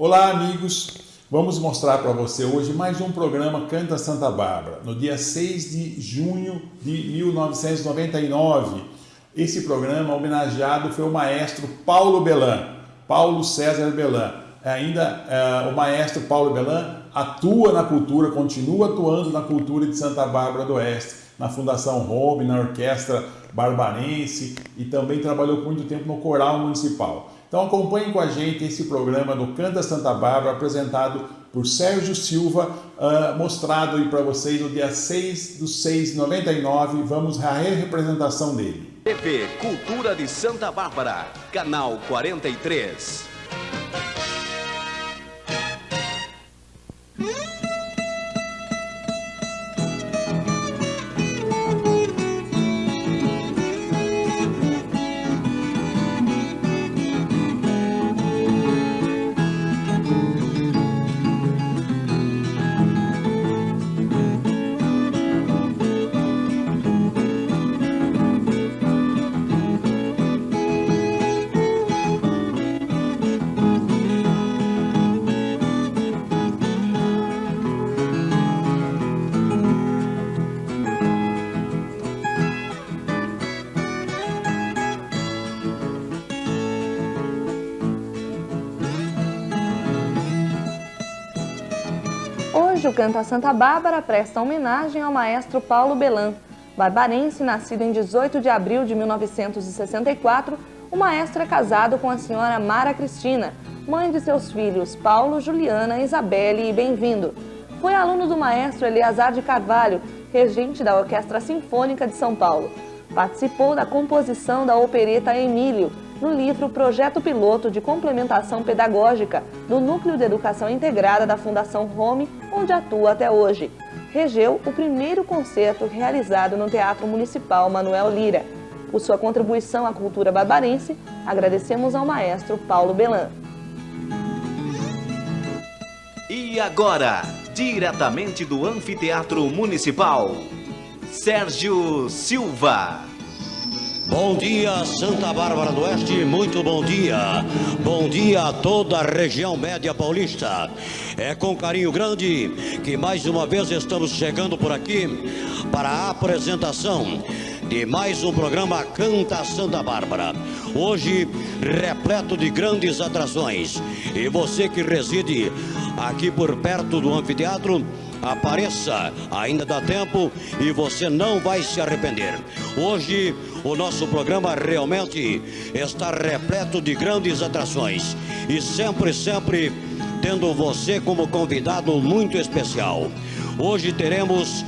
Olá, amigos! Vamos mostrar para você hoje mais um programa Canta Santa Bárbara, no dia 6 de junho de 1999. Esse programa homenageado foi o maestro Paulo Belan, Paulo César Belan. Ainda uh, o maestro Paulo Belan atua na cultura, continua atuando na cultura de Santa Bárbara do Oeste, na Fundação Home, na Orquestra Barbarense e também trabalhou muito tempo no Coral Municipal. Então acompanhem com a gente esse programa do Canta Santa Bárbara, apresentado por Sérgio Silva, uh, mostrado aí para vocês no dia 6 do 6 de 99. Vamos à representação dele. TV Cultura de Santa Bárbara, canal 43. Canto a Santa Bárbara presta homenagem ao maestro Paulo Belan. Barbarense, nascido em 18 de abril de 1964, o maestro é casado com a senhora Mara Cristina, mãe de seus filhos Paulo, Juliana, Isabelle e Bem-vindo. Foi aluno do maestro Eleazar de Carvalho, regente da Orquestra Sinfônica de São Paulo. Participou da composição da opereta Emílio, no livro Projeto Piloto de Complementação Pedagógica do Núcleo de Educação Integrada da Fundação Home, onde atua até hoje. Regeu o primeiro concerto realizado no Teatro Municipal Manuel Lira. Por sua contribuição à cultura barbarense, agradecemos ao maestro Paulo Belan. E agora, diretamente do Anfiteatro Municipal, Sérgio Silva. Bom dia, Santa Bárbara do Oeste, muito bom dia. Bom dia a toda a região média paulista. É com carinho grande que mais uma vez estamos chegando por aqui para a apresentação de mais um programa Canta Santa Bárbara. Hoje, repleto de grandes atrações. E você que reside aqui por perto do anfiteatro, apareça, ainda dá tempo e você não vai se arrepender. Hoje o nosso programa realmente está repleto de grandes atrações e sempre, sempre tendo você como convidado muito especial. Hoje teremos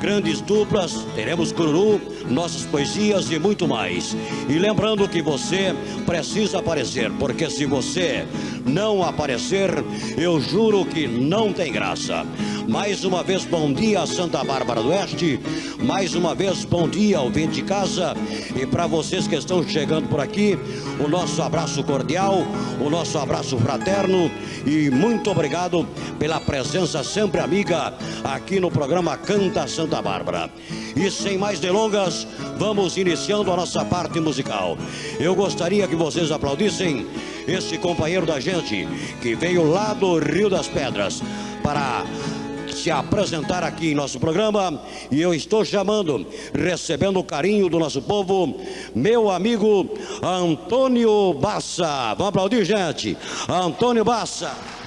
grandes duplas, teremos cururu, nossas poesias e muito mais. E lembrando que você precisa aparecer, porque se você não aparecer, eu juro que não tem graça. Mais uma vez, bom dia, Santa Bárbara do Oeste. Mais uma vez, bom dia, ouvinte de casa. E para vocês que estão chegando por aqui, o nosso abraço cordial, o nosso abraço fraterno e muito obrigado pela presença sempre amiga aqui no programa Canta Santa Bárbara. E sem mais delongas, vamos iniciando a nossa parte musical. Eu gostaria que vocês aplaudissem esse companheiro da gente que veio lá do Rio das Pedras para se apresentar aqui em nosso programa e eu estou chamando, recebendo o carinho do nosso povo, meu amigo Antônio Bassa. Vamos aplaudir, gente. Antônio Bassa.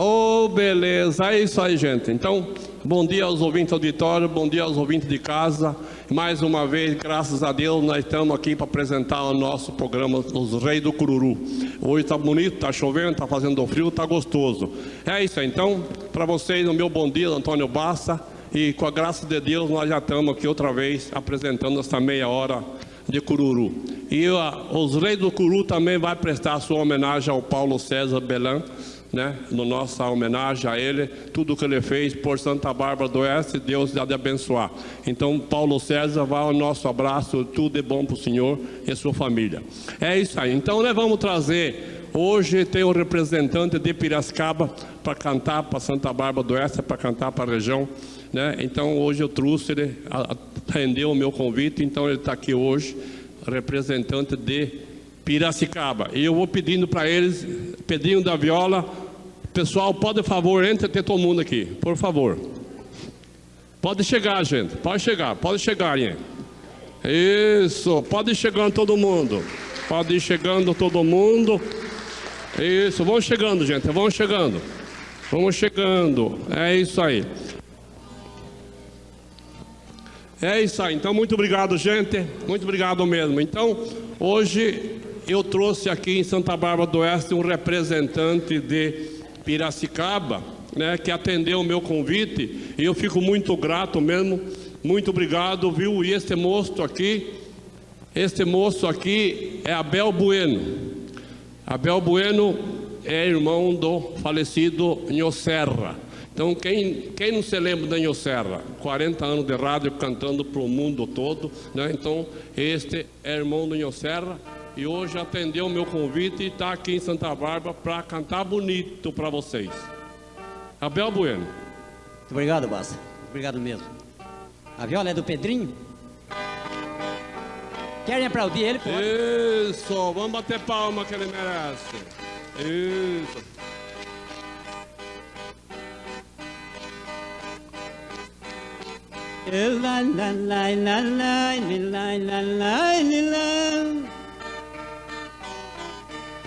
Oh, beleza. É isso aí, gente. Então, bom dia aos ouvintes do auditório, bom dia aos ouvintes de casa. Mais uma vez, graças a Deus, nós estamos aqui para apresentar o nosso programa Os Reis do Cururu. Hoje está bonito, está chovendo, está fazendo frio, está gostoso. É isso aí. Então, para vocês, o meu bom dia, Antônio Bassa. E com a graça de Deus, nós já estamos aqui outra vez apresentando essa meia hora de Cururu. E os Reis do Cururu também vai prestar sua homenagem ao Paulo César Belan né, no nossa homenagem a ele, tudo que ele fez por Santa Bárbara do Oeste, Deus há de abençoar. Então, Paulo César, vá o nosso abraço, tudo é bom para o Senhor e sua família. É isso aí. Então, nós vamos trazer, hoje tem um representante de Piracicaba para cantar para Santa Bárbara do Oeste, para cantar para a região. Né? Então, hoje eu trouxe, ele atendeu o meu convite, então ele está aqui hoje, representante de Piracicaba. E eu vou pedindo para eles, Pedrinho da Viola, pessoal, pode, favor, entre ter todo mundo aqui, por favor. Pode chegar, gente, pode chegar, pode chegar, hein? Isso, pode ir chegando todo mundo. Pode ir chegando todo mundo. Isso, vão chegando, gente, vão chegando. Vamos chegando. É isso aí. É isso aí. Então, muito obrigado, gente. Muito obrigado mesmo. Então, hoje eu trouxe aqui em Santa Bárbara do Oeste um representante de Piracicaba, né, que atendeu o meu convite. E eu fico muito grato mesmo. Muito obrigado, viu? E este moço aqui, este moço aqui é Abel Bueno. Abel Bueno é irmão do falecido Nho Serra. Então, quem, quem não se lembra da Nho Serra? 40 anos de rádio cantando para o mundo todo. Né? Então, este é irmão do Nho Serra e hoje atendeu o meu convite e está aqui em Santa Bárbara para cantar bonito para vocês. Abel Bueno. Muito obrigado, Basta. Obrigado mesmo. A viola é do Pedrinho? Querem aplaudir ele? Pode. Isso, vamos bater palma que ele merece. Isso. La la la la la la la la la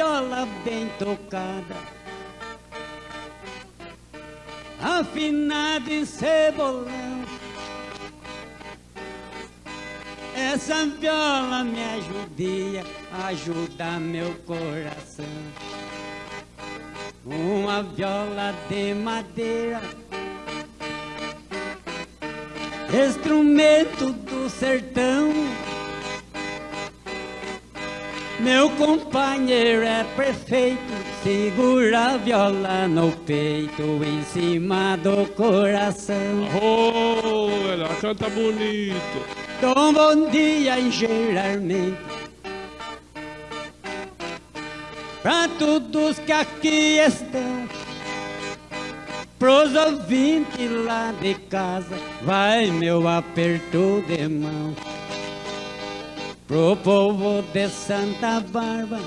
viola bem tocada. Afinada em cebolão. Essa viola me ajudia Ajuda meu coração. Uma viola de madeira. Instrumento do sertão meu companheiro é perfeito, segura a viola no peito, em cima do coração. Oh, ela canta bonito. Dom bom dia em geralmente Pra todos que aqui estão Pros ouvintes lá de casa Vai meu aperto de mão Pro povo de Santa Bárbara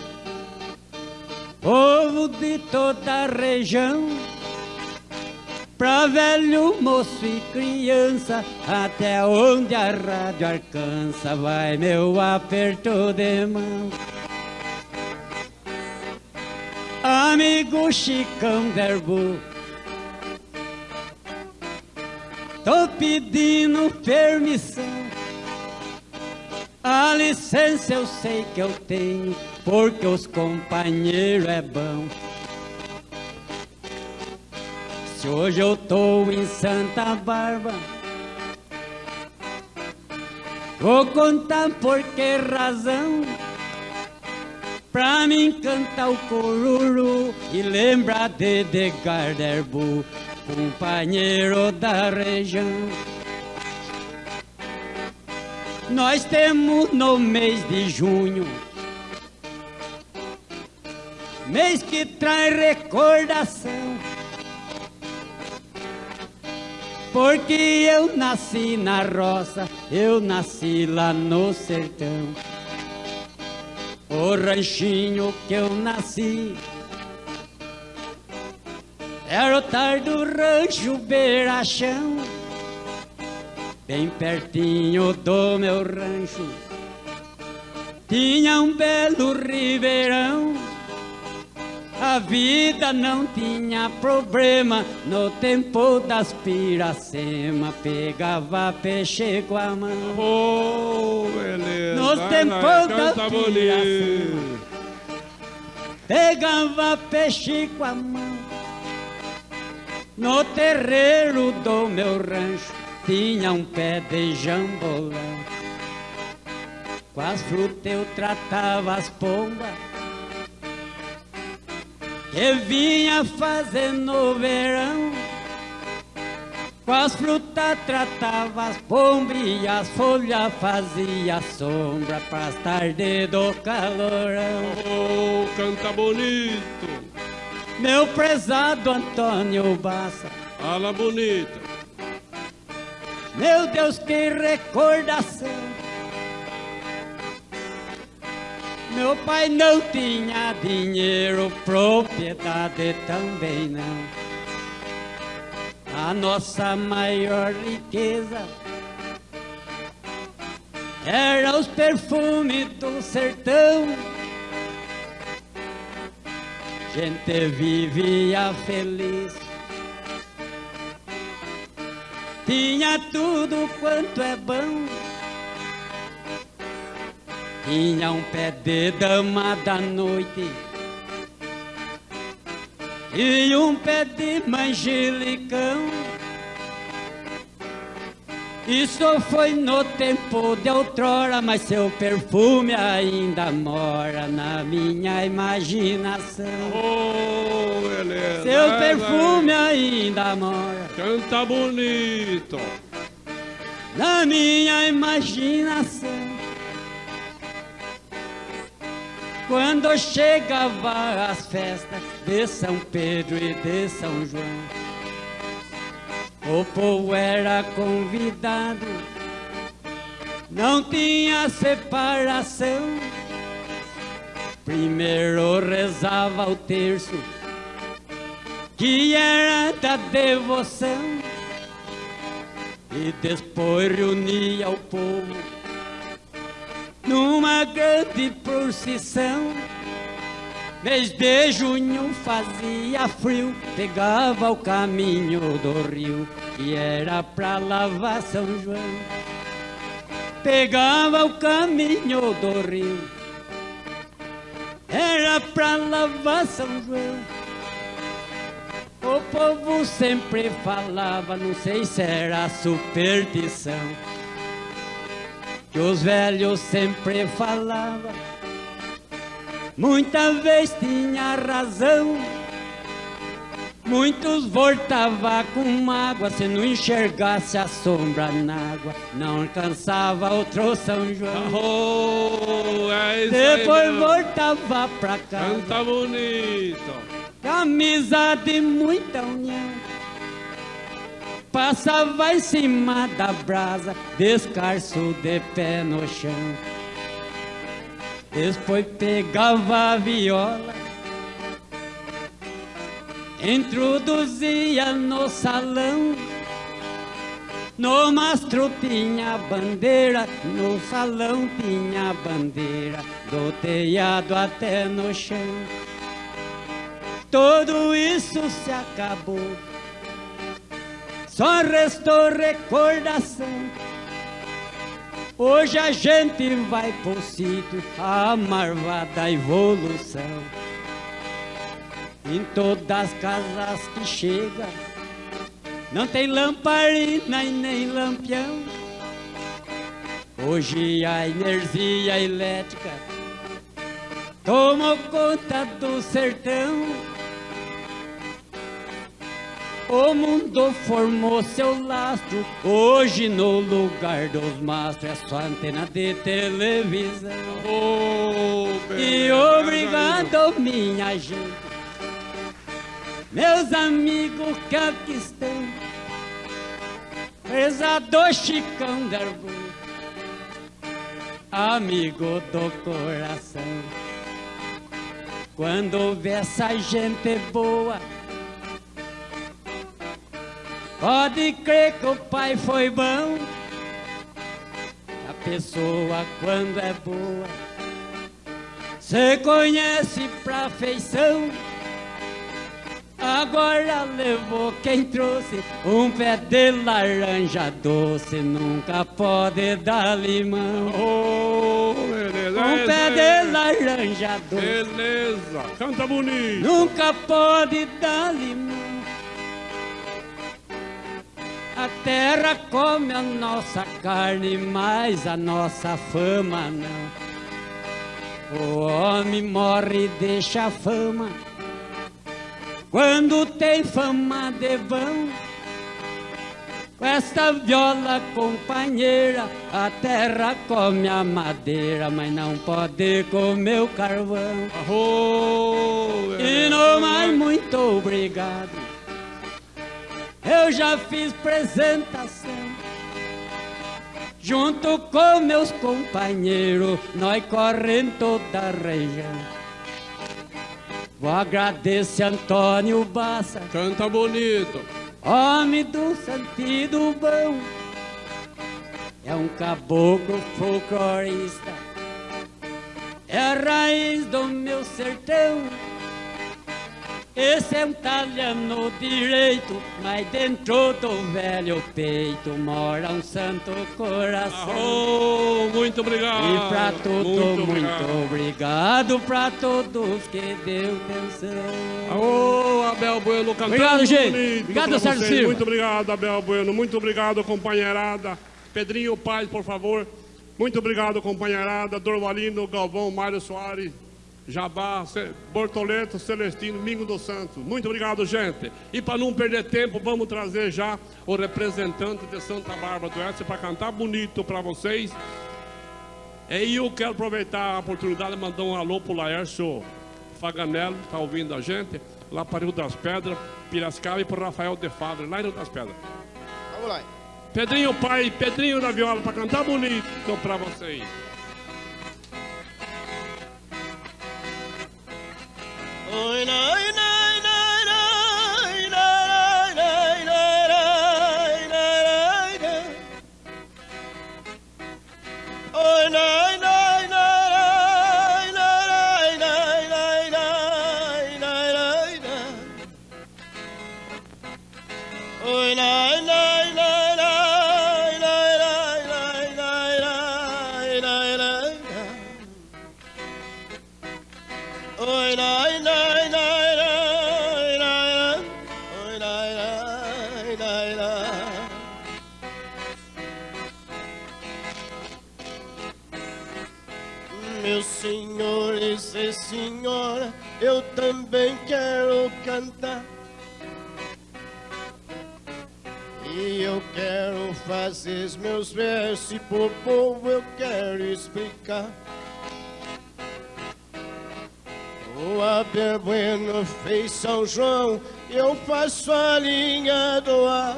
Povo de toda a região Pra velho, moço e criança, até onde a rádio alcança, vai meu aperto de mão. Amigo Chicão Derbu, tô pedindo permissão. A licença eu sei que eu tenho, porque os companheiros é bom. Se hoje eu tô em Santa Bárbara, vou contar por que razão. Pra mim cantar o cururu e lembrar de Edgar Derbu, companheiro da região. Nós temos no mês de junho, mês que traz recordação. Porque eu nasci na roça, eu nasci lá no sertão. O ranchinho que eu nasci era o tar do rancho Beirachão, bem pertinho do meu rancho. Tinha um belo ribeirão. A vida não tinha problema no tempo das piracema, pegava peixe com a mão. Oh, beleza. Nos Vai, tempos vai, da canta bonito. piracema. Pegava peixe com a mão. No terreiro do meu rancho tinha um pé de jambolão. Com as frutas eu tratava as pombas Que vinha fazer no verão Com as frutas tratava as pombas E as folhas fazia sombra Pras tardes do calorão Oh, canta bonito. Meu prezado Antônio Bassa Fala bonito. Meu Deus, que recordação Meu pai não tinha dinheiro, propriedade também não. A nossa maior riqueza era os perfumes do sertão. Gente vivia feliz, tinha tudo quanto é bom. Tinha um pé de dama da noite E um pé de manjelicão Isso foi no tempo de outrora Mas seu perfume ainda mora na minha imaginação Oh, beleza. Seu perfume ainda mora Canta bonito. na minha imaginação. Quando chegava as festas de São Pedro e de São João, o povo era convidado, não tinha separação. Primeiro rezava o terço, que era da devoção. E depois reunia o povo numa grande procissão. Mês de junho fazia frio, pegava o caminho do rio, que era pra lavar São João. Pegava o caminho do rio, era pra lavar São João. O povo sempre falava, não sei se era superstição, que os velhos sempre falavam, muita vez tinha razão. Muitos voltava com mágoa, se não enxergasse a sombra na água, não alcançava outro São João. Oh, é aí Depois mesmo. voltava pra casa. Canta bonito. Amizade muita união Passava em cima da brasa Descalço de pé no chão Depois pegava a viola Introduzia no salão No mastro tinha bandeira No salão tinha bandeira Do telhado até no chão tudo isso se acabou. Só restou recordação. Hoje a gente vai pro sítio, a marvada evolução. Em todas as casas que chega, não tem lamparina e nem lampião. Hoje a energia elétrica tomou conta do sertão. O mundo formou seu lastro, hoje no lugar dos mastros é só antena de televisão. Oh, E obrigado, minha gente, meus amigos que aqui estão, prezado Chicão Darbu, amigo do coração. Quando vê essa gente boa, pode crer que o pai foi bom. A pessoa quando é boa, cê conhece pra feição. Agora levou quem trouxe um pé de laranja doce, nunca pode dar limão. Oh, beleza. Um pé de laranja doce. Beleza. Canta bonito. Nunca pode dar limão. A terra come a nossa carne, mas a nossa fama não. O homem morre e deixa a fama. Quando tem fama de vão, com esta viola companheira, a terra come a madeira, mas não pode comer o carvão. E não mais muito obrigado. Eu já fiz apresentação. Junto com meus companheiros, nós corremos toda a região. Vou agradecer Antônio Bassa, Canta bonito. homem do sentido bom. É um caboclo folclorista, é a raiz do meu sertão. Esse é um talhano direito, mas dentro do velho peito mora um santo coração. Arro! Muito obrigado. E pra tudo, muito, obrigado. obrigado pra todos que deu atenção. Ô, Abel Bueno cantando Obrigado, gente. Obrigado, Sérgio. Silva. Muito obrigado, Abel Bueno. Muito obrigado, companheirada. Pedrinho Paz, por favor. Muito obrigado, companheirada. Dorvalino, Galvão, Mário Soares, Jabá, Bortoleto, Celestino, Mingo dos Santos. Muito obrigado, gente. E para não perder tempo, vamos trazer já o representante de Santa Bárbara do Oeste para cantar bonito para vocês. E eu quero aproveitar a oportunidade de mandar um alô pro Laércio Faganello, tá ouvindo a gente, lá para Rio das Pedras, Piracicaba e pro Rafael de Fábio, lá em Rio das Pedras. Vamos lá. Pedrinho pai, Pedrinho da viola, para cantar bonito para vocês. Oy, oy, no! Também quero cantar. E eu quero fazer meus versos e pro povo eu quero explicar. O Abel Bueno fez São João, eu faço a linha do ar.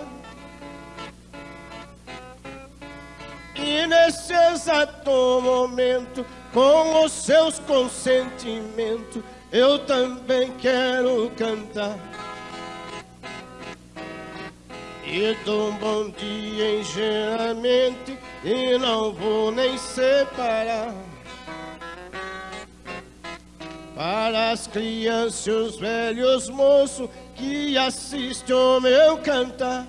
E nesse exato momento, com os seus consentimentos, eu também quero cantar. E dou um bom dia engenhamente, e não vou nem separar. Para as crianças e os velhos moços que assistem o meu cantar.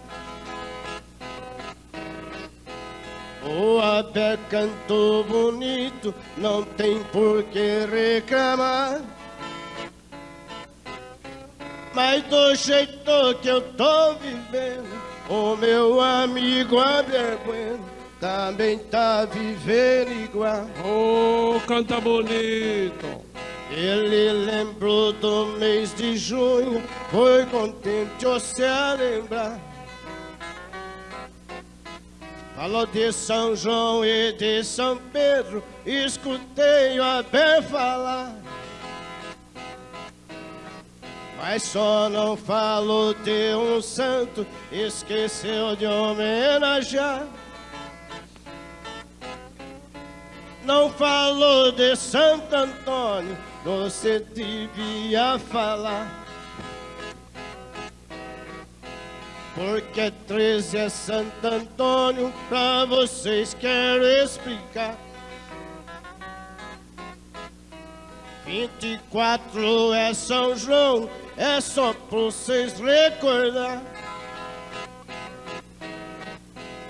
O Abel cantou bonito, não tem por que reclamar. Mas do jeito que eu tô vivendo, o meu amigo Abel Bueno também tá vivendo igual. Ô, canta bonito. Ele lembrou do mês de junho, foi contente você a lembrar. Falou de São João e de São Pedro, escutei o Abel falar. Mas só não falou de um santo, esqueceu de homenagear. Não falou de Santo Antônio, você devia falar. Porque 13 é Santo Antônio, pra vocês quero explicar. 24 é São João, é só pra vocês recordar.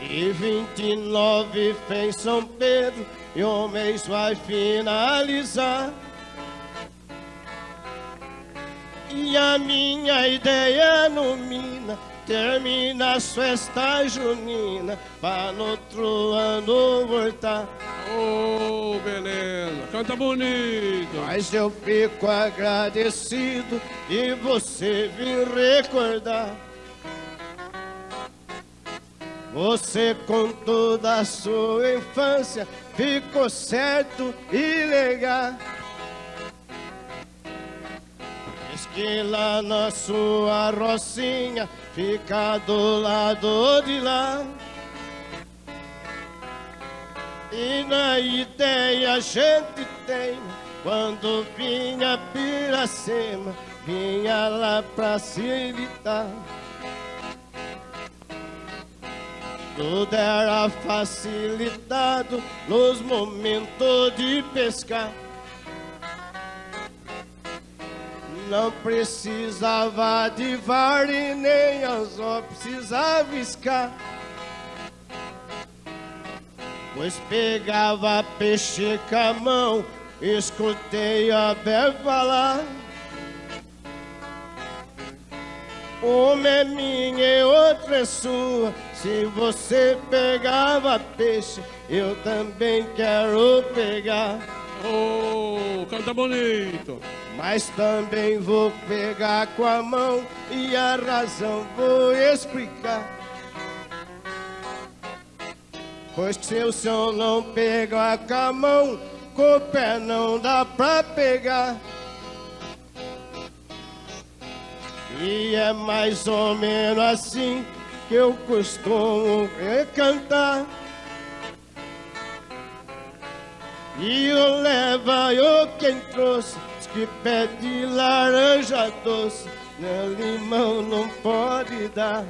E 29 fez São Pedro, e o mês vai finalizar. E a minha ideia no Mina termina as festas juninas, para no outro ano voltar. Oh, beleza. Canta bonito. Mas eu fico agradecido e você vir recordar. Você com toda a sua infância ficou certo e legal. Que lá na sua rocinha fica do lado de lá. E na ideia a gente tem quando vinha Piracema, vinha lá pra Cilitar. Tudo era facilitado nos momentos de pescar. Não precisava de VAR e nem anzol precisava iscar. Pois pegava peixe com a mão, escutei a Bé falar. Uma é minha e outra é sua. Se você pegava peixe, eu também quero pegar. Oh, canta bonito. Mas também vou pegar com a mão e a razão vou explicar. Pois se o senhor não pegar com a mão, com o pé não dá pra pegar. E é mais ou menos assim que eu costumo cantar. E eu leva eu quem trouxe, diz que pede laranja doce, meu limão não pode dar.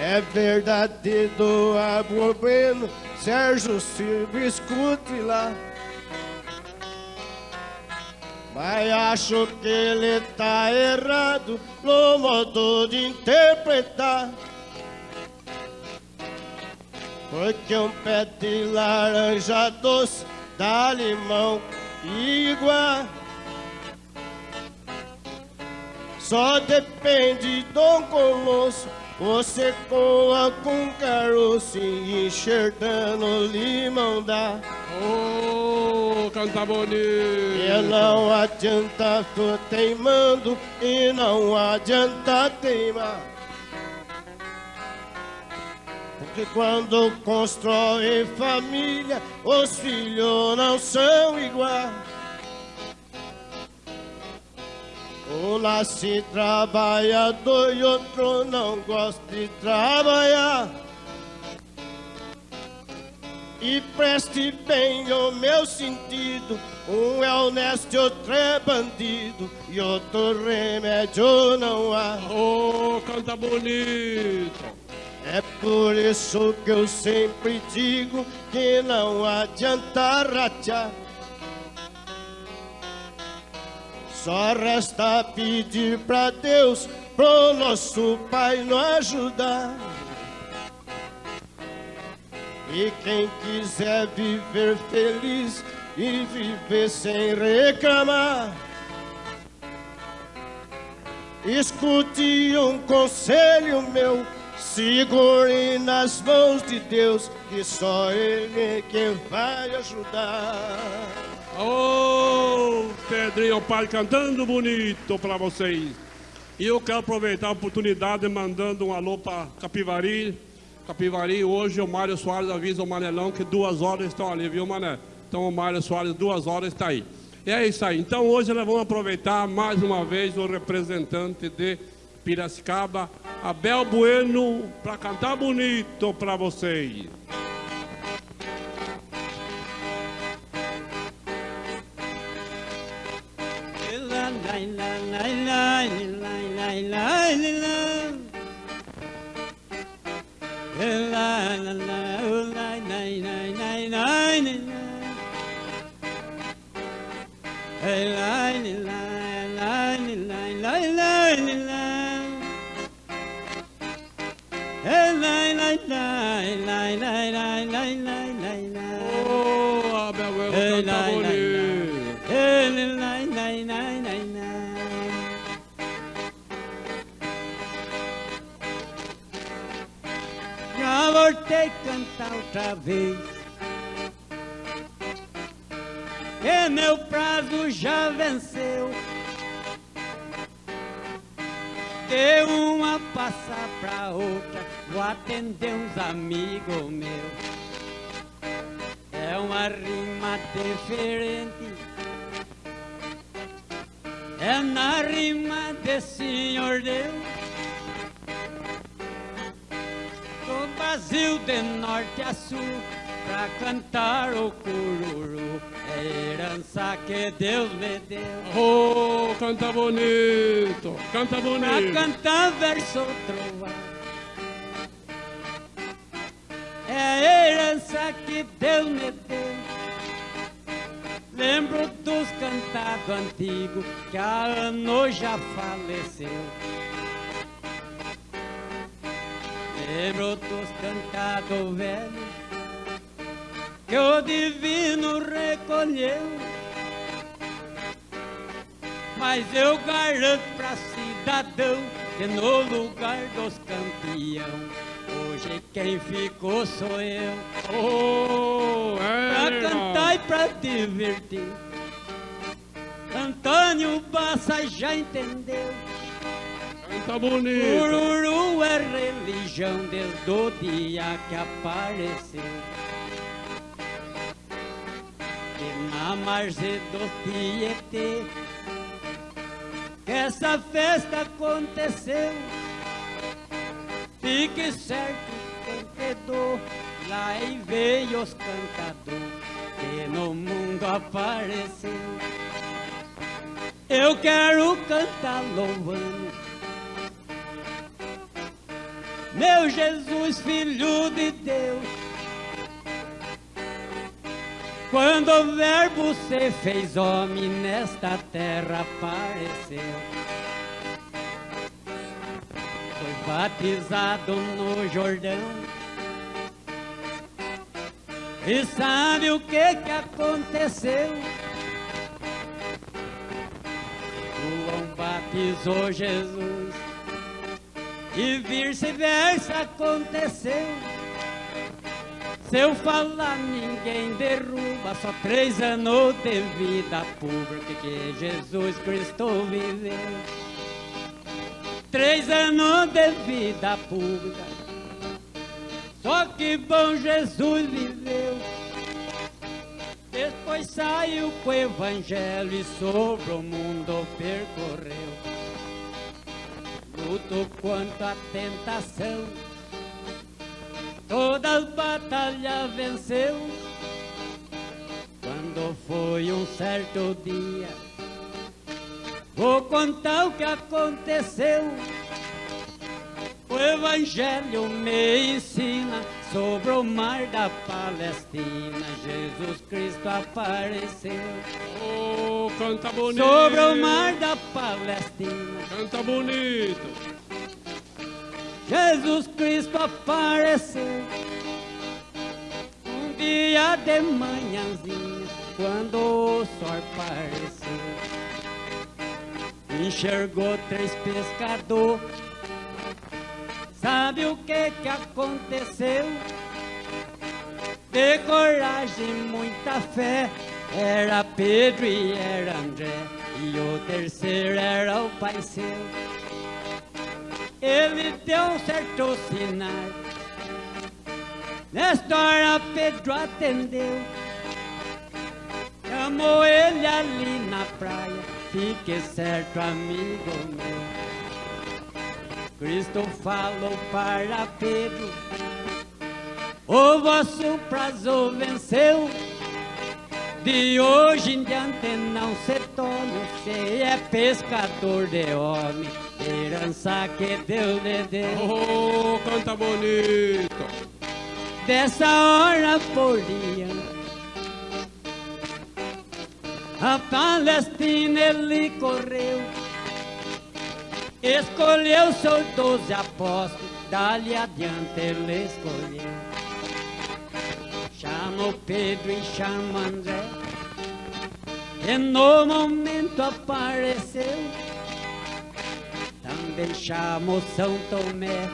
É verdade do Abro Bueno, Sérgio Silva, escute lá. Mas acho que ele tá errado no modo de interpretar. Porque um pé de laranja doce dá limão igual. Só depende do colosso, você coa com caroço e enxertando limão dá. Oh, canta bonito. E não adianta tô teimando e não adianta teimar. Porque quando constrói família, os filhos não são iguais. Um nasce trabalhador e outro não gosta de trabalhar. E preste bem o meu sentido. Um é honesto e outro é bandido. E outro remédio não há. Oh, canta bonito. É por isso que eu sempre digo que não adianta ratear. Só resta pedir pra Deus, pro nosso Pai nos ajudar. E quem quiser viver feliz e viver sem reclamar, escute um conselho meu, segure nas mãos de Deus, que só Ele é quem vai ajudar. Oh, Pedrinho Pai cantando bonito para vocês. E eu quero aproveitar a oportunidade mandando um alô para Capivari. Capivari, hoje o Mário Soares avisa o Manelão que duas horas estão ali, viu, Mané? Então o Mário Soares, duas horas está aí. E é isso aí. Então hoje nós vamos aproveitar mais uma vez o representante de Piracicaba, Abel Bueno, para cantar bonito para vocês. Oh, outra vez. E meu prazo já venceu. De uma passar pra outra, vou atender uns amigos meus. É uma rima diferente. É na rima de Senhor Deus. Brasil de norte a sul, pra cantar o cururu. É herança que Deus me deu. Oh, canta bonito, canta Pra bonito. cantar verso trovado. É a herança que Deus me deu. Lembro dos cantados antigos que há anos já faleceu. Lembro dos cantados velhos que o divino recolheu. Mas eu garanto pra cidadão que no lugar dos campeão, hoje quem ficou sou eu. Oh, Pra é. cantar e pra divertir. Antônio Bassa já entendeu. Bonito. Ururu é religião desde o dia que apareceu. E na margem do Tietê, que essa festa aconteceu. Fique certo, cantador, lá e veio os cantador, que no mundo apareceu. Eu quero cantar louvando meu Jesus, filho de Deus. Quando o verbo se fez homem nesta terra apareceu. Foi batizado no Jordão. E sabe o que que aconteceu? João batizou Jesus e vice-versa aconteceu. Se eu falar, ninguém derruba. Só três anos de vida pública que Jesus Cristo viveu. Três anos de vida pública. Só que bom Jesus viveu. Depois saiu com o evangelho e sobre o mundo percorreu. Luto quanto a tentação, todas as batalhas venceu. Quando foi um certo dia, vou contar o que aconteceu. O Evangelho me ensina sobre o mar da Palestina. Jesus Cristo apareceu Oh, canta bonito. sobre o mar da Palestina. Canta bonito. Jesus Cristo apareceu um dia de manhãzinha, quando o sol apareceu. Enxergou três pescadores. Sabe o que que aconteceu? De coragem, muita fé. Era Pedro e era André. E o terceiro era o pai seu ele deu um certo sinal. Nesta hora Pedro atendeu, chamou ele ali na praia. Fique certo, amigo meu. Cristo falou para Pedro: O vosso prazo venceu. De hoje em diante não se torne, você é pescador de homem, herança que Deus lhe deu. Oh, canta bonito. Dessa hora por diante, a Palestina ele correu, escolheu seus doze apóstolos, dali adiante ele escolheu. Chamou Pedro e chamou André, e no momento apareceu. Também chamou São Tomé,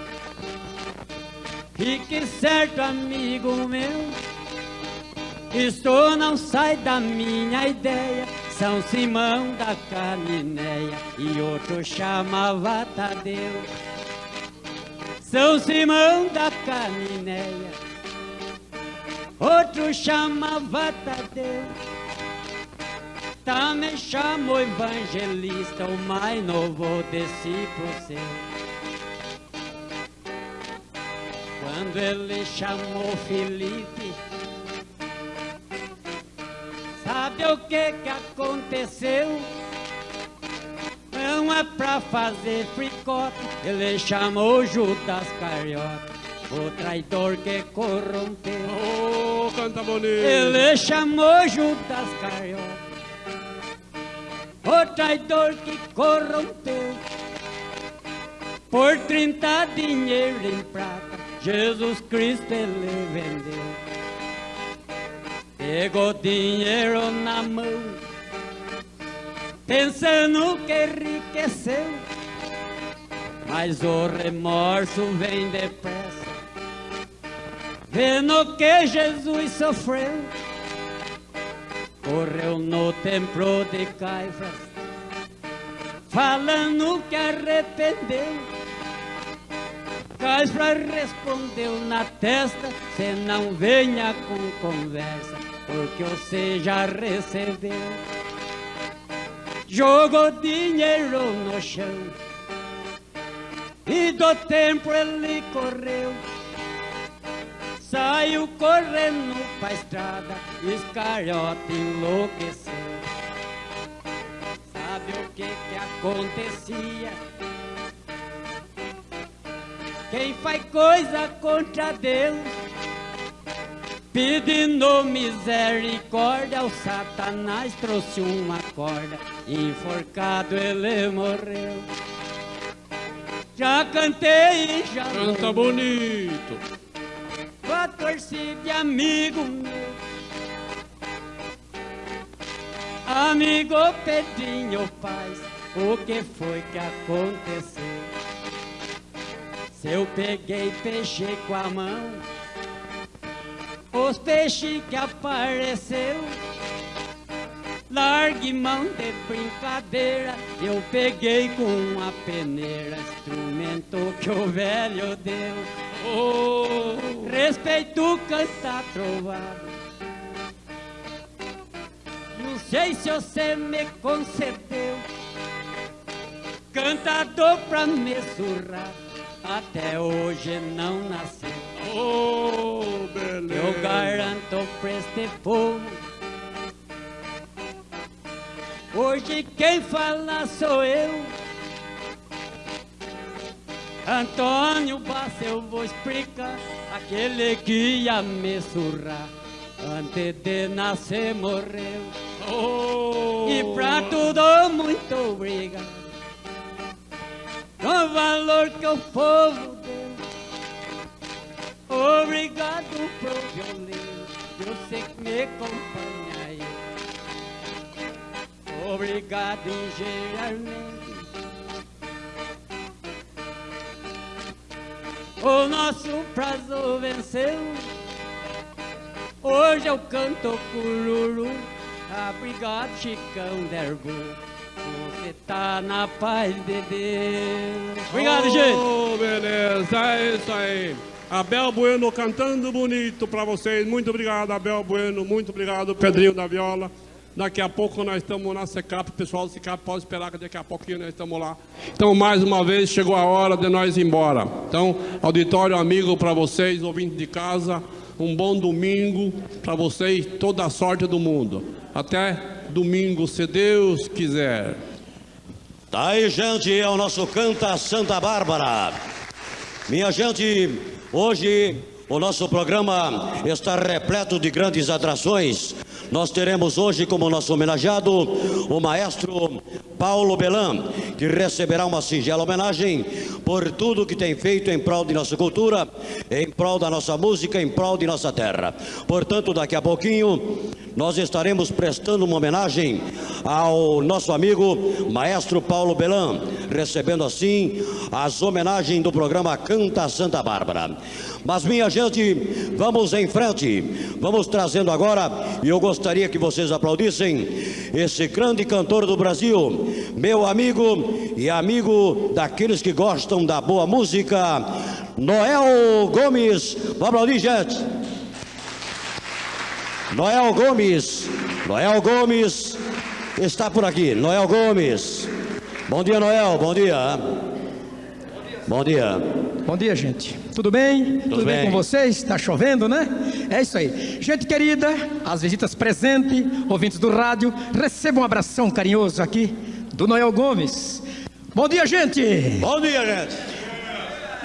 E que certo amigo meu, isto não sai da minha ideia. São Simão da Caninéia e outro chamava Tadeu. São Simão da Caninéia, outro chamava Tadeu. Também chamou evangelista, o mais novo discípulo seu. Quando ele chamou Felipe, sabe o que que aconteceu? Não é pra fazer fricote, ele chamou Judas Carioca, o traidor que corrompeu. Oh, canta bonito. Ele chamou Judas Carioca, o traidor que corrompeu. Por 30 dinheiro em prata, Jesus Cristo ele vendeu. Pegou dinheiro na mão, pensando que enriqueceu. Mas o remorso vem depressa, vendo que Jesus sofreu. Correu no templo de Caifás, falando que arrependeu. Caifás respondeu na testa, cê não venha com conversa, porque você já recebeu. Jogou dinheiro no chão, e do templo ele correu. Saiu correndo pra estrada, Iscariote enlouqueceu. Sabe o que que acontecia? Quem faz coisa contra Deus, pedindo misericórdia, o Satanás trouxe uma corda, enforcado ele morreu. Já cantei e já Canta não bonito. Torcida de amigo meu Amigo Pedrinho Paz O que foi que aconteceu? Se eu peguei peixe com a mão Os peixes que apareceu Largue mão de brincadeira Eu peguei com uma peneira Instrumento que o velho deu Oh, Respeito cantar trovado. Não sei se você me concedeu cantador pra me surrar. Até hoje não nasceu. oh, beleza. Eu garanto pra este povo. Hoje quem fala sou eu. Antônio Bassa, eu vou explicar aquele que ia me surrar. Antes de nascer morreu. Oh, E pra tudo, muito obrigado. Com o valor que o povo deu. Obrigado violino, eu sei que me acompanha aí. Obrigado, engenheiro. O nosso prazo venceu. Hoje eu canto cururu. Obrigado, Chicão Derbu. Você tá na paz de Deus. Obrigado, gente. Oh, beleza, é isso aí. Abel Bueno cantando bonito pra vocês. Muito obrigado, Abel Bueno. Muito obrigado, Pedrinho da Viola. Daqui a pouco nós estamos na SECAP. O pessoal do SECAP pode esperar que daqui a pouquinho nós estamos lá. Então, mais uma vez, chegou a hora de nós ir embora. Então, auditório amigo para vocês, ouvintes de casa. Um bom domingo para vocês, toda a sorte do mundo. Até domingo, se Deus quiser. Tá aí, gente, é o nosso Canta Santa Bárbara. Minha gente, hoje o nosso programa está repleto de grandes atrações. Nós teremos hoje como nosso homenageado o maestro Paulo Belan, que receberá uma singela homenagem por tudo que tem feito em prol de nossa cultura, em prol da nossa música, em prol de nossa terra. Portanto, daqui a pouquinho, nós estaremos prestando uma homenagem ao nosso amigo maestro Paulo Belan, recebendo assim as homenagens do programa Canta Santa Bárbara. Mas minha gente, vamos em frente, vamos trazendo agora, e eu gostaria que vocês aplaudissem esse grande cantor do Brasil, meu amigo e amigo daqueles que gostam da boa música, Noel Gomes. Vamos aplaudir, gente. Noel Gomes, Noel Gomes está por aqui. Noel Gomes. Bom dia, Noel. Bom dia. Bom dia. Bom dia, gente. Tudo bem? Tudo, bem. bem. com vocês? Está chovendo, né? É isso aí. Gente querida, as visitas presentes, ouvintes do rádio, recebam um abração carinhoso aqui do Noel Gomes. Bom dia, gente. Bom dia, gente.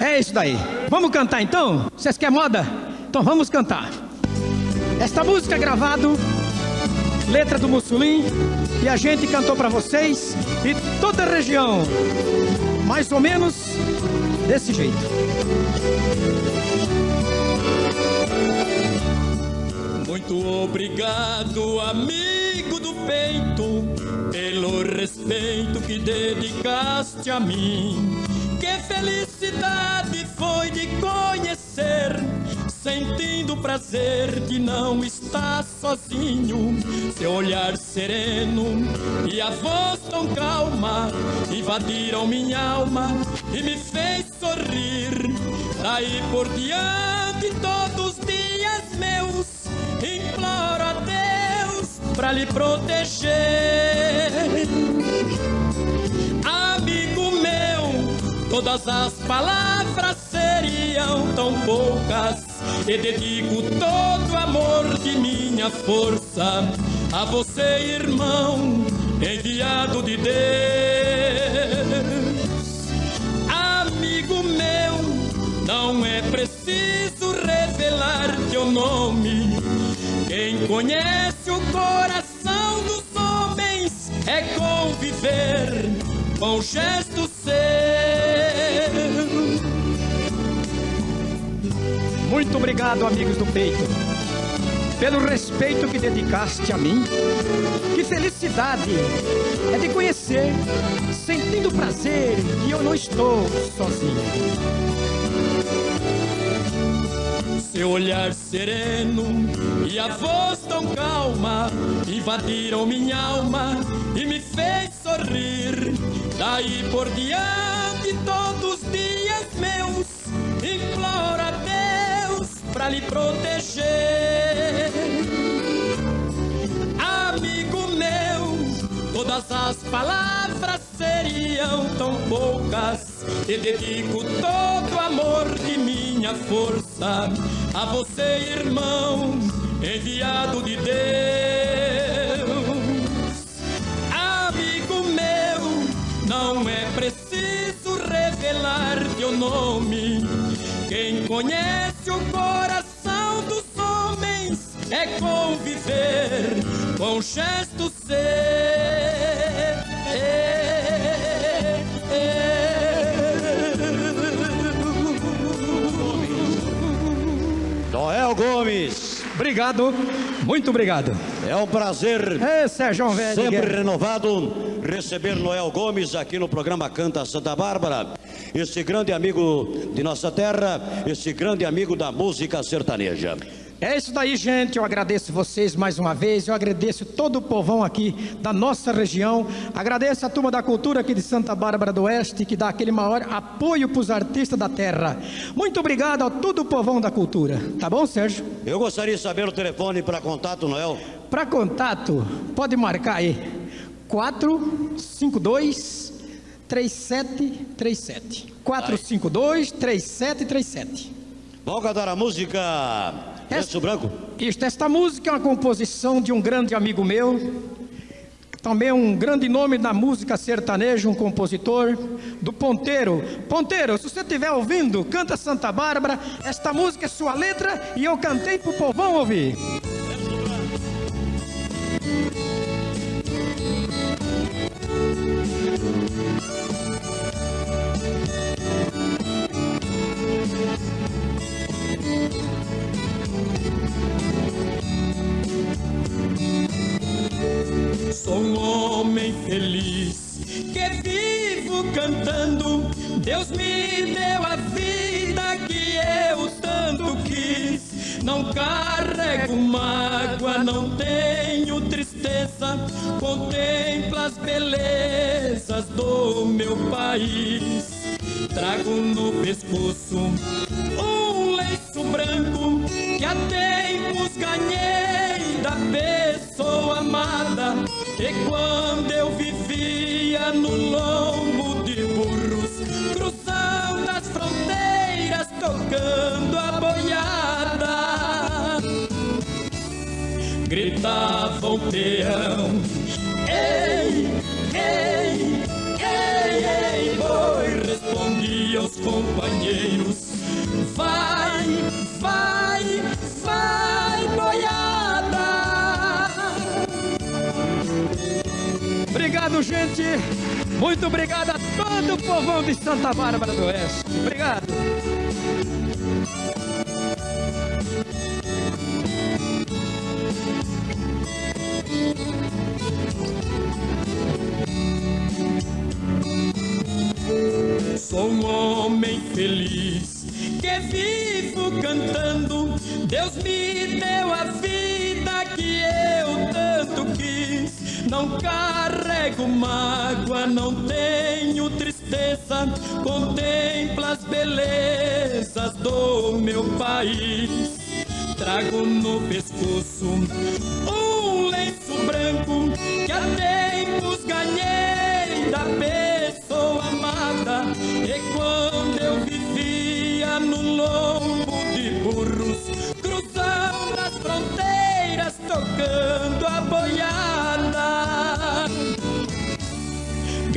É isso daí. Vamos cantar então? Vocês querem moda? Então vamos cantar. Esta música é gravada, letra do Mussolim, e a gente cantou para vocês e toda a região, mais ou menos desse jeito. Muito obrigado, amigo do peito, pelo respeito que dedicaste a mim. Que felicidade foi de conhecer, sentindo o prazer de não estar sozinho. Seu olhar sereno e a voz tão calma invadiram minha alma e me fez sorrir. Daí por diante, todos os dias meus, imploro a Deus pra lhe proteger. Todas as palavras seriam tão poucas. E dedico todo o amor de minha força a você, irmão, enviado de Deus. Amigo meu, não é preciso revelar teu nome. Quem conhece o coração dos homens é conviver com gesto seu. Muito obrigado, amigos do peito, pelo respeito que dedicaste a mim. Que felicidade é de conhecer, sentindo prazer que eu não estou sozinho. Seu olhar sereno e a voz tão calma invadiram minha alma e me fez sorrir. Daí por diante, todos os dias meus, imploro a Deus pra lhe proteger. Todas as palavras seriam tão poucas. E dedico todo o amor de minha força a você, irmão, enviado de Deus. Amigo meu, não é preciso revelar teu nome. Quem conhece o coração dos homens é conviver com gesto Noel Obrigado, muito obrigado. É um prazer É, Sérgio Velho. sempre Guerra. renovado receber Noel Gomes aqui no programa Canta Santa Bárbara. Esse grande amigo de nossa terra, esse grande amigo da música sertaneja. É isso daí, gente. Eu agradeço vocês mais uma vez. Eu agradeço todo o povão aqui da nossa região. Agradeço a turma da cultura aqui de Santa Bárbara do Oeste, que dá aquele maior apoio para os artistas da terra. Muito obrigado a todo o povão da cultura. Tá bom, Sérgio? Eu gostaria de saber o telefone para contato, Noel. Para contato, pode marcar aí. 452 3737. 452 3737. Vamos cantar a música essa, branco? Isto, esta música é uma composição de um grande amigo meu, também um grande nome da música sertaneja, um compositor, do Ponteiro. Ponteiro, se você estiver ouvindo, canta Santa Bárbara, esta música é sua letra e eu cantei pro povão ouvir. É Sou um homem feliz que vivo cantando. Deus me deu a vida que eu tanto quis. Não carrego mágoa, não tenho tristeza. Contemplo as belezas do meu país. Trago no pescoço um lenço branco que há tempos ganhei da pessoa amada. E quando eu vivia no lombo de burros, cruzando as fronteiras, tocando a boiada, gritava o peão: ei, ei, companheiros: Vai, vai, vai, boiada. Obrigado, gente. Muito obrigado a todo o povão de Santa Bárbara do Oeste. Obrigado. Sou um homem feliz que vivo cantando. Deus me deu a vida que eu tanto quis. Não carrego mágoa, não tenho tristeza. Contempla as belezas do meu país. Trago no pescoço um lenço branco que há tempos ganhei da pessoa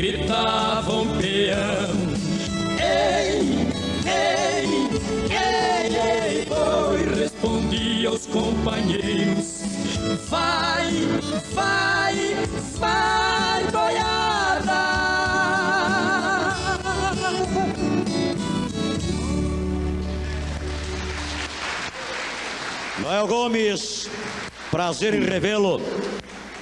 gritava um peão. Ei, ei, ei, ei, boi, respondia aos companheiros. Vai, vai, vai, boiada. Noel Gomes, prazer em revê-lo.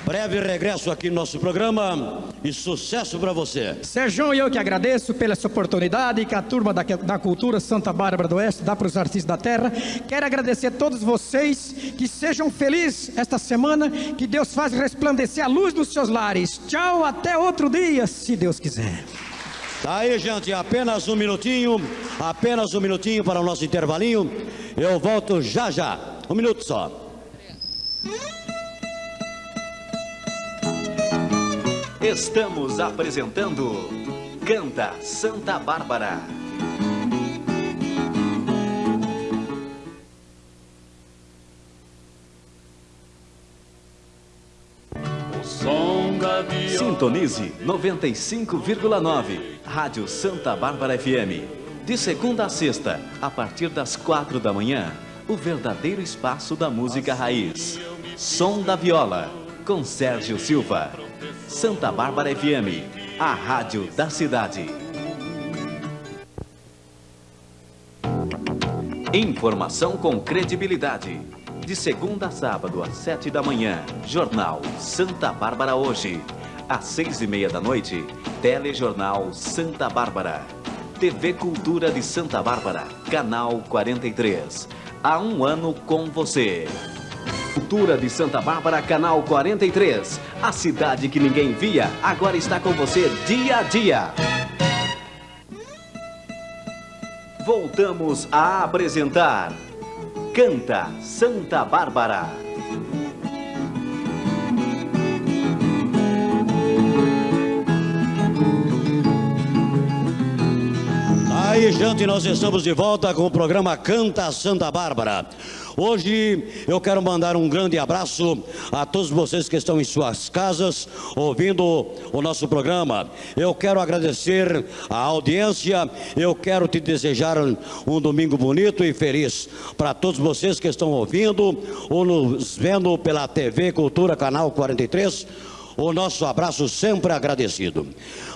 Breve regresso aqui no nosso programa e sucesso para você. Sérgio eu que agradeço pela essa oportunidade que a turma da, da Cultura Santa Bárbara do Oeste dá para os artistas da terra. Quero agradecer a todos vocês que sejam felizes esta semana, que Deus faz resplandecer a luz nos seus lares. Tchau, até outro dia, se Deus quiser. Tá aí, gente, apenas um minutinho, apenas um minutinho para o nosso intervalinho. Eu volto já já. Um minuto só. Estamos apresentando Canta Santa Bárbara. Sintonize 95,9 Rádio Santa Bárbara FM. De segunda a sexta, a partir das quatro da manhã, o verdadeiro espaço da música raiz. Som da Viola, com Sérgio Silva. Santa Bárbara FM, a rádio da cidade. Informação com credibilidade. De segunda a sábado, às sete da manhã, Jornal Santa Bárbara Hoje. Às seis e meia da noite, Telejornal Santa Bárbara. TV Cultura de Santa Bárbara, Canal 43. Há um ano com você. Cultura de Santa Bárbara, Canal 43. A cidade que ninguém via, agora está com você dia a dia. Voltamos a apresentar Canta Santa Bárbara. Aí, gente, nós estamos de volta com o programa Canta Santa Bárbara. Hoje eu quero mandar um grande abraço a todos vocês que estão em suas casas ouvindo o nosso programa. Eu quero agradecer a audiência, eu quero te desejar um domingo bonito e feliz para todos vocês que estão ouvindo ou nos vendo pela TV Cultura Canal 43 o nosso abraço sempre agradecido.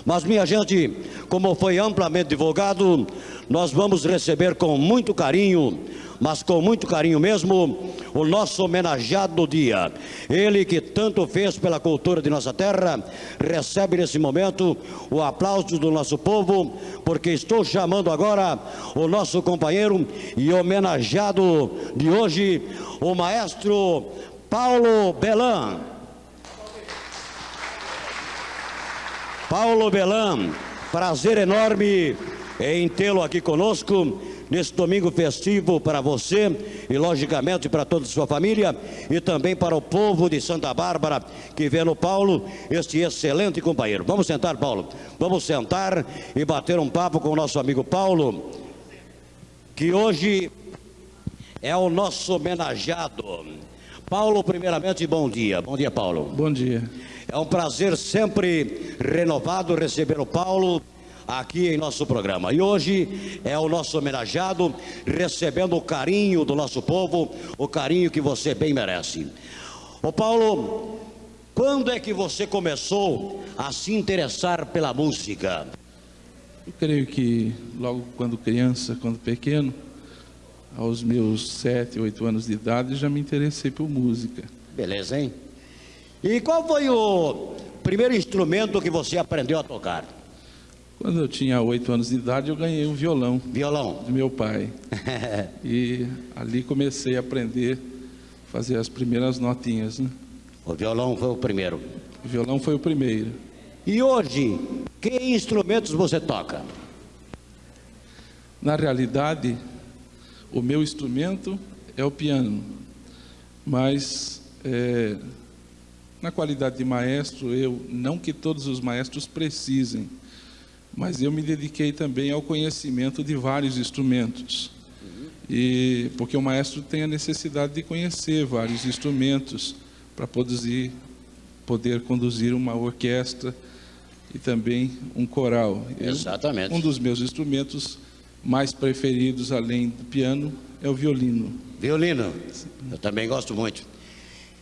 Mas, minha gente, como foi amplamente divulgado, nós vamos receber com muito carinho mas com muito carinho mesmo, o nosso homenageado do dia. Ele que tanto fez pela cultura de nossa terra, recebe nesse momento o aplauso do nosso povo, porque estou chamando agora o nosso companheiro e homenageado de hoje, o maestro Paulo Belan. Paulo Belan, prazer enorme em tê-lo aqui conosco nesse domingo festivo para você e, logicamente, para toda a sua família e também para o povo de Santa Bárbara que vê no Paulo este excelente companheiro. Vamos sentar, Paulo. Vamos sentar e bater um papo com o nosso amigo Paulo, que hoje é o nosso homenageado. Paulo, primeiramente, bom dia. Bom dia, Paulo. Bom dia. É um prazer sempre renovado receber o Paulo aqui em nosso programa. E hoje é o nosso homenageado, recebendo o carinho do nosso povo, o carinho que você bem merece. Ô Paulo, quando é que você começou a se interessar pela música? Eu creio que logo quando criança, quando pequeno, aos meus sete, oito anos de idade, já me interessei por música. Beleza, hein? E qual foi o primeiro instrumento que você aprendeu a tocar? Quando eu tinha oito anos de idade, eu ganhei um violão. Violão? Do meu pai. e ali comecei a aprender a fazer as primeiras notinhas, né? O violão foi o primeiro? O violão foi o primeiro. E hoje, que instrumentos você toca? Na realidade, o meu instrumento é o piano, mas é, na qualidade de maestro, eu não que todos os maestros precisem, mas eu me dediquei também ao conhecimento de vários instrumentos. E porque o maestro tem a necessidade de conhecer vários instrumentos para produzir, poder conduzir uma orquestra e também um coral. Exatamente. Eu, um dos meus instrumentos mais preferidos, além do piano, é o violino. Violino? Eu também gosto muito.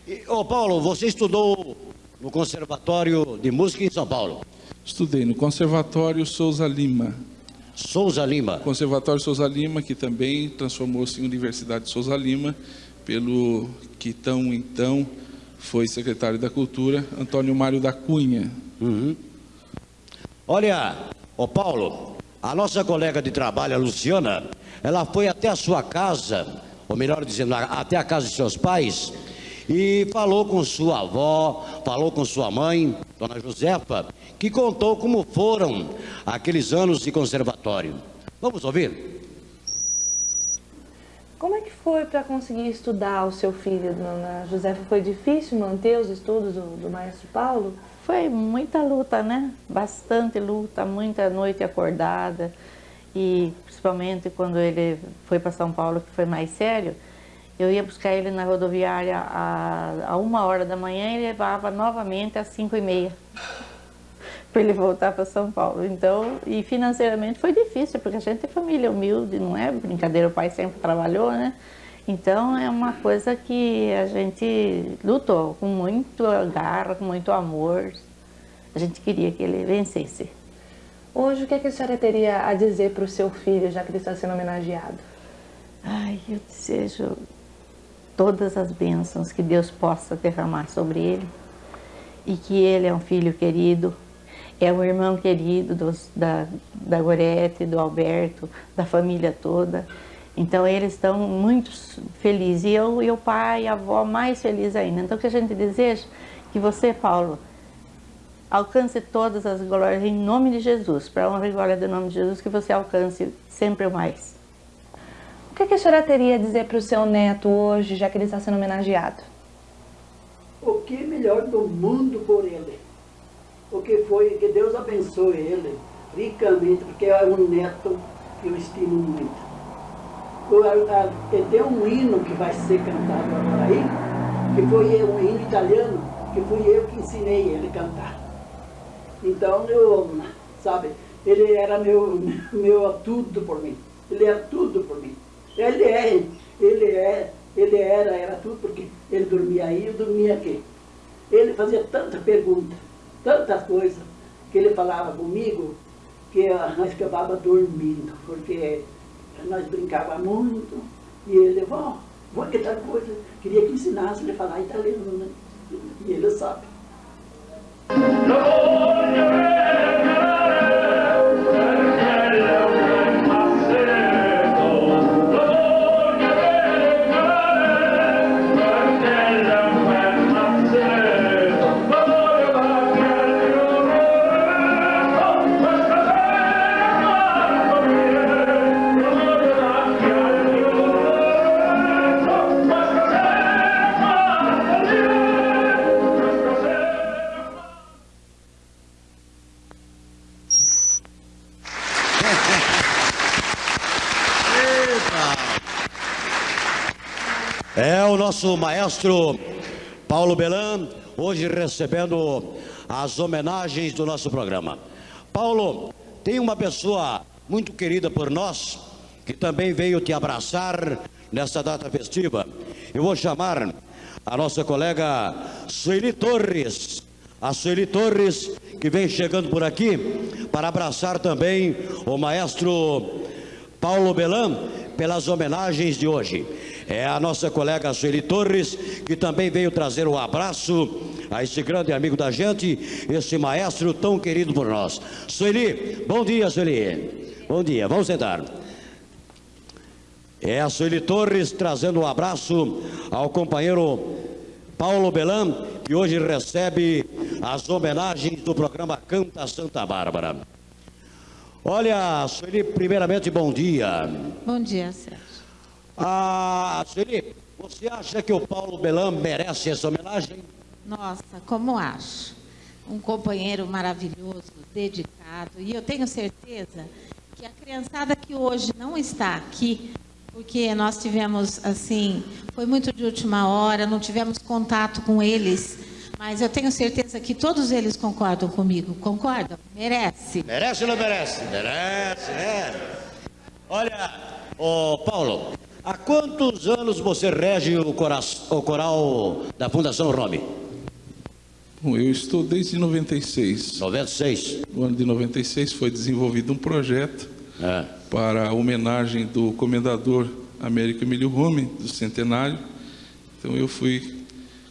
E, ô Paulo, você estudou no Conservatório de Música em São Paulo? Estudei no Conservatório Souza Lima. Souza Lima. Conservatório Souza Lima, que também transformou-se em Universidade Souza Lima, pelo que tão então foi secretário da Cultura, Antônio Mário da Cunha. Uhum. Olha, ô Paulo, a nossa colega de trabalho, a Luciana, ela foi até a sua casa, ou melhor dizendo, até a casa de seus pais, e falou com sua avó, falou com sua mãe, Dona Josefa, que contou como foram aqueles anos de conservatório. Vamos ouvir? Como é que foi para conseguir estudar o seu filho, Dona Josefa? Foi difícil manter os estudos do, do maestro Paulo? Foi muita luta, né? Bastante luta, muita noite acordada. E principalmente quando ele foi para São Paulo, que foi mais sério, eu ia buscar ele na rodoviária a, a uma hora da manhã e levava novamente às cinco e meia para ele voltar para São Paulo. Então, e financeiramente foi difícil, porque a gente é família humilde, não é brincadeira, o pai sempre trabalhou, né? Então é uma coisa que a gente lutou com muito garra, com muito amor. A gente queria que ele vencesse. Hoje, o que, é que a senhora teria a dizer para o seu filho, já que ele está sendo homenageado? Ai, eu desejo todas as bênçãos que Deus possa derramar sobre ele e que ele é um filho querido, é um irmão querido dos, da, da Gorete, do Alberto, da família toda. Então eles estão muito felizes e eu e o pai e a avó mais felizes ainda. Então o que a gente deseja que você, Paulo, alcance todas as glórias em nome de Jesus, para honra e glória do nome de Jesus, que você alcance sempre mais. O que, que a senhora teria a dizer para o seu neto hoje, já que ele está sendo homenageado? O que é melhor do mundo por ele? O que foi que Deus abençoe ele ricamente, porque é um neto que eu estimo muito tem um hino que vai ser cantado agora aí, que foi um hino italiano, que fui eu que ensinei ele a cantar. Então, eu, sabe, ele era meu, meu tudo por mim. Ele era tudo por mim. Ele é, ele é, ele era, era tudo, porque ele dormia aí, eu dormia aqui. Ele fazia tanta pergunta, tantas coisas, que ele falava comigo, que nós acabava dormindo, porque nós brincava muito, E ele, vó, vó, que tal coisa? Queria que ensinasse ele a falar italiano, né? E ele sabe. Nosso maestro Paulo Belan, hoje recebendo as homenagens do nosso programa. Paulo, tem uma pessoa muito querida por nós, que também veio te abraçar nessa data festiva. Eu vou chamar a nossa colega Sueli Torres. A Sueli Torres, que vem chegando por aqui, para abraçar também o maestro Paulo Belan pelas homenagens de hoje. É a nossa colega Sueli Torres, que também veio trazer um abraço a esse grande amigo da gente, esse maestro tão querido por nós. Sueli, bom dia, Sueli. Bom dia, vamos sentar. É a Sueli Torres trazendo um abraço ao companheiro Paulo Belan, que hoje recebe as homenagens do programa Canta Santa Bárbara. Olha, Sueli, primeiramente, bom dia. Bom dia, Sérgio. Ah, Sueli, você acha que o Paulo Belan merece essa homenagem? Nossa, como acho. Um companheiro maravilhoso, dedicado. E eu tenho certeza que a criançada que hoje não está aqui, porque nós tivemos, assim, foi muito de última hora, não tivemos contato com eles, mas eu tenho certeza que todos eles concordam comigo. Concordam? Merece. Merece ou não merece? Merece, né? Olha, ô Paulo, há quantos anos você rege o, o coral da Fundação Rome? Bom, eu estou desde 96. 96. No ano de 96 foi desenvolvido um projeto É. para a homenagem do comendador Américo Emílio Rome, do centenário. Então eu fui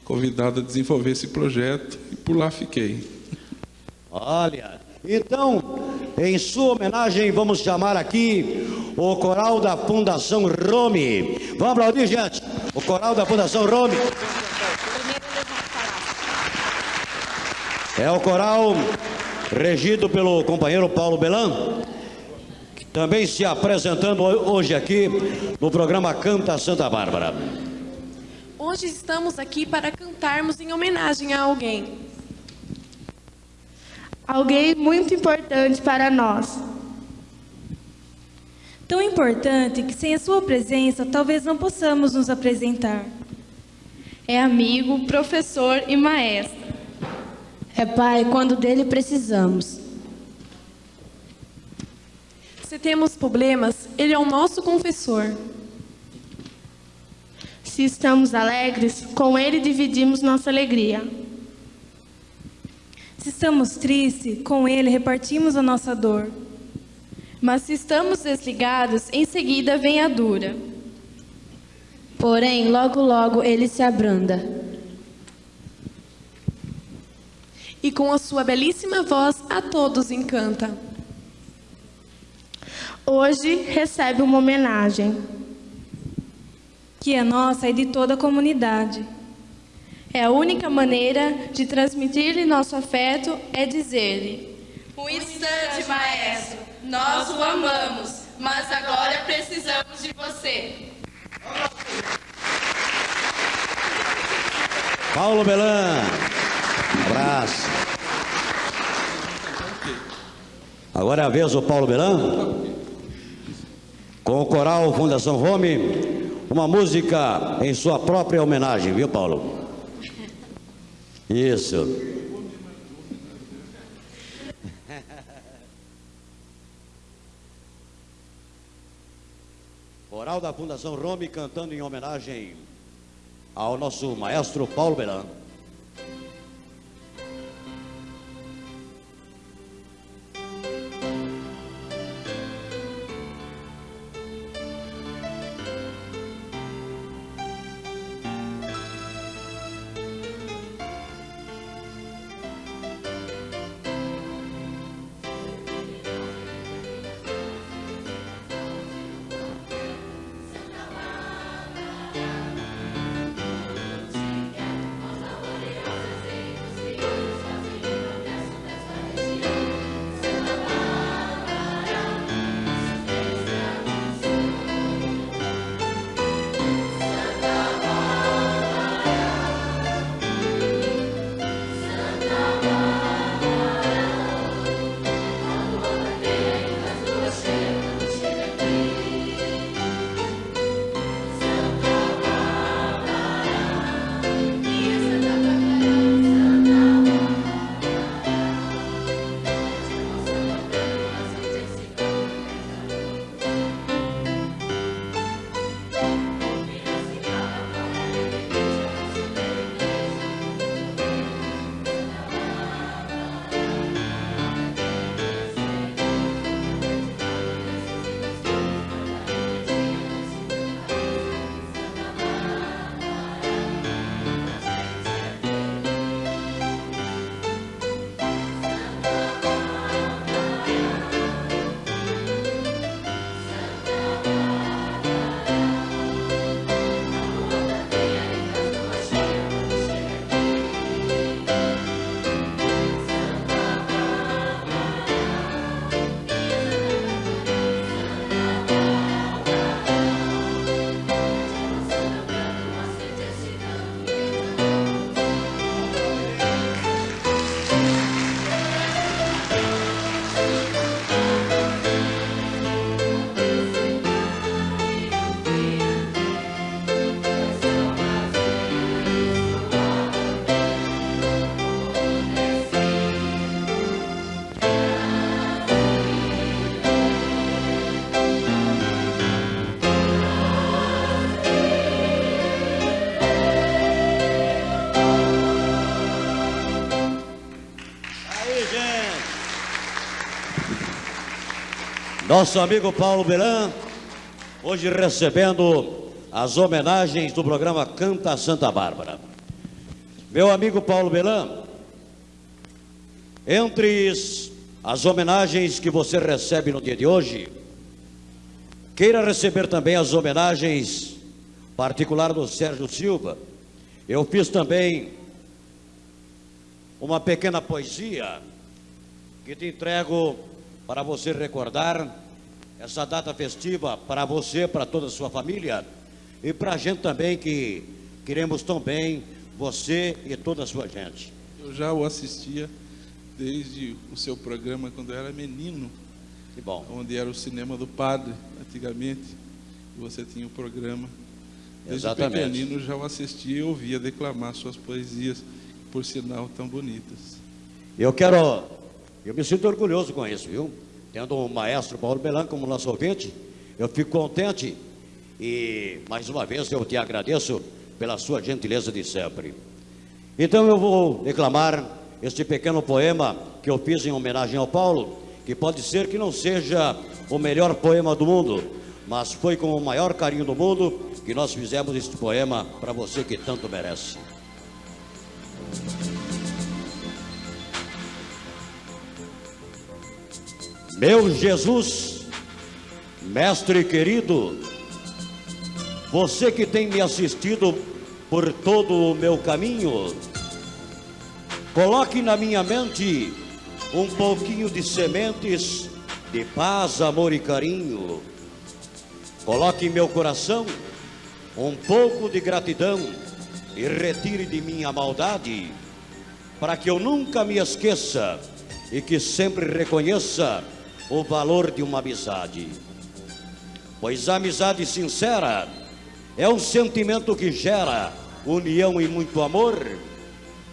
convidado a desenvolver esse projeto e por lá fiquei. Olha, então, em sua homenagem, vamos chamar aqui o coral da Fundação Rome. Vamos aplaudir, gente. O coral da Fundação Rome. É o coral regido pelo companheiro Paulo Belan, também se apresentando hoje aqui no programa Canta Santa Bárbara. Hoje estamos aqui para cantarmos em homenagem a alguém. Alguém muito importante para nós. Tão importante que sem a sua presença talvez não possamos nos apresentar. É amigo, professor e maestro. É pai quando dele precisamos. Se temos problemas, ele é o nosso confessor. Se estamos alegres, com ele dividimos nossa alegria. Se estamos tristes, com ele repartimos a nossa dor. Mas se estamos desligados, em seguida vem a dura. Porém, logo logo ele se abranda. E com a sua belíssima voz a todos encanta. Hoje recebe uma homenagem. Que é nossa e de toda a comunidade. É a única maneira de transmitir-lhe nosso afeto é dizer-lhe: Um instante, maestro, nós o amamos, mas agora precisamos de você. Paulo Belan. Abraço. Agora é a vez do Paulo Belan. Com o coral Fundação Rome, uma música em sua própria homenagem, viu, Paulo? Isso. Coral da Fundação Rome cantando em homenagem ao nosso maestro Paulo Nosso amigo Paulo Belan, hoje recebendo as homenagens do programa Canta Santa Bárbara. Meu amigo Paulo Belan, entre as homenagens que você recebe no dia de hoje, queira receber também as homenagens particular do Sérgio Silva. Eu fiz também uma pequena poesia que te entrego para você recordar essa data festiva para você, para toda a sua família e para a gente também que queremos tão bem você e toda a sua gente. Eu já o assistia desde o seu programa quando eu era menino. Que bom. Onde era o cinema do padre, antigamente. E você tinha o programa. Desde Exatamente. pequenino já o assistia e ouvia declamar suas poesias, por sinal tão bonitas. Eu quero, eu me sinto orgulhoso com isso, viu? Tendo o maestro Paulo Belan como nosso ouvinte, eu fico contente e mais uma vez eu te agradeço pela sua gentileza de sempre. Então eu vou declamar este pequeno poema que eu fiz em homenagem ao Paulo, que pode ser que não seja o melhor poema do mundo, mas foi com o maior carinho do mundo que nós fizemos este poema para você que tanto merece. Meu Jesus, mestre querido, você que tem me assistido por todo o meu caminho, coloque na minha mente um pouquinho de sementes de paz, amor e carinho. Coloque em meu coração um pouco de gratidão e retire de mim a maldade, para que eu nunca me esqueça e que sempre reconheça o valor de uma amizade. Pois a amizade sincera é um sentimento que gera união e muito amor.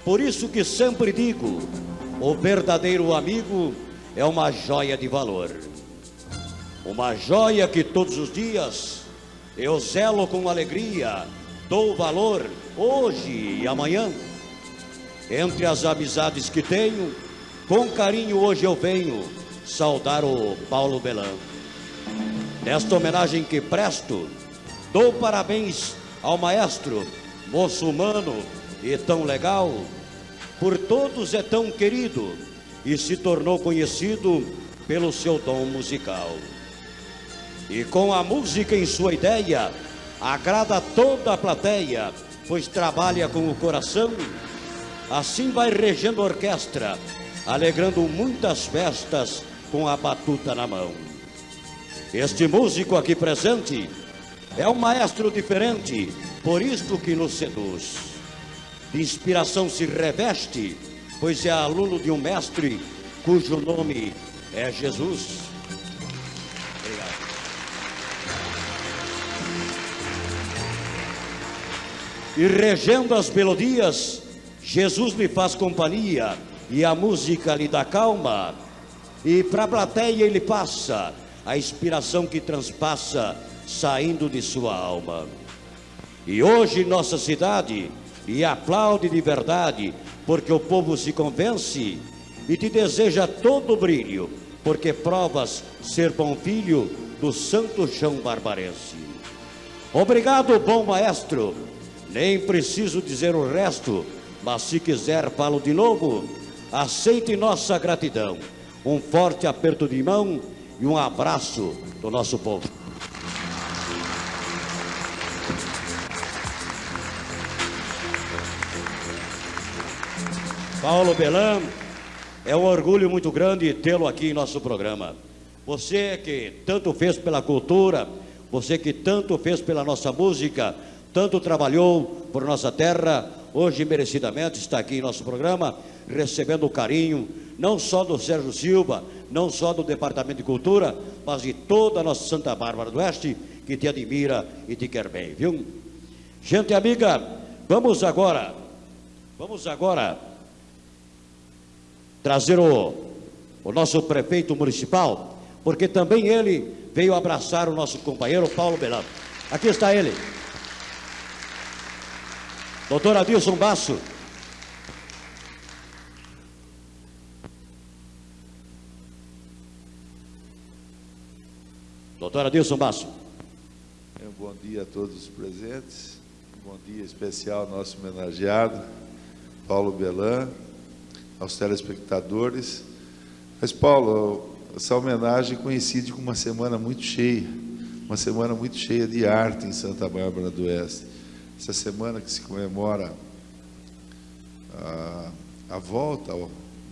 Por isso que sempre digo, o verdadeiro amigo é uma joia de valor. Uma joia que todos os dias eu zelo com alegria, dou valor hoje e amanhã. Entre as amizades que tenho, com carinho hoje eu venho saudar o Paulo Belan. Nesta homenagem que presto, dou parabéns ao maestro, moço humano e tão legal, por todos é tão querido e se tornou conhecido pelo seu dom musical. E com a música em sua ideia, agrada toda a plateia, pois trabalha com o coração. Assim vai regendo a orquestra, alegrando muitas festas com a batuta na mão. Este músico aqui presente é um maestro diferente, por isto que nos seduz. De inspiração se reveste, pois é aluno de um mestre cujo nome é Jesus. Obrigado. E regendo as melodias, Jesus lhe faz companhia e a música lhe dá calma. E para a plateia ele passa a inspiração que transpassa saindo de sua alma. E hoje nossa cidade lhe aplaude de verdade, porque o povo se convence e te deseja todo o brilho, porque provas ser bom filho do santo chão barbarense. Obrigado, bom maestro. Nem preciso dizer o resto, mas se quiser falo de novo. Aceite nossa gratidão. Um forte aperto de mão e um abraço do nosso povo. Paulo Belan, é um orgulho muito grande tê-lo aqui em nosso programa. Você que tanto fez pela cultura, você que tanto fez pela nossa música, tanto trabalhou por nossa terra, hoje merecidamente está aqui em nosso programa, recebendo o carinho, não só do Sérgio Silva, não só do Departamento de Cultura, mas de toda a nossa Santa Bárbara do Oeste, que te admira e te quer bem, viu? Gente amiga, vamos agora, vamos agora trazer o, o nosso prefeito municipal, porque também ele veio abraçar o nosso companheiro Paulo Belano. Aqui está ele. Doutor Adilson Basso. Doutor Adilson Basso. Um bom dia a todos os presentes. Bom dia especial ao nosso homenageado, Paulo Belan, aos telespectadores. Mas, Paulo, essa homenagem coincide com uma semana muito cheia, uma semana muito cheia de arte em Santa Bárbara do Oeste. Essa semana que se comemora a, a volta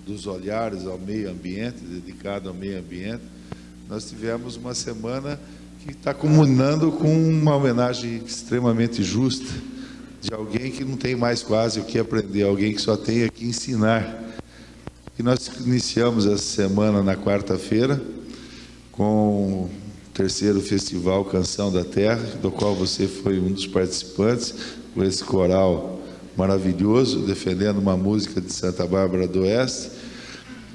dos olhares ao meio ambiente, dedicado ao meio ambiente, nós tivemos uma semana que está comunando com uma homenagem extremamente justa de alguém que não tem mais quase o que aprender, alguém que só tem que ensinar. E nós iniciamos essa semana na quarta-feira com o terceiro festival Canção da Terra, do qual você foi um dos participantes, com esse coral maravilhoso, defendendo uma música de Santa Bárbara do Oeste.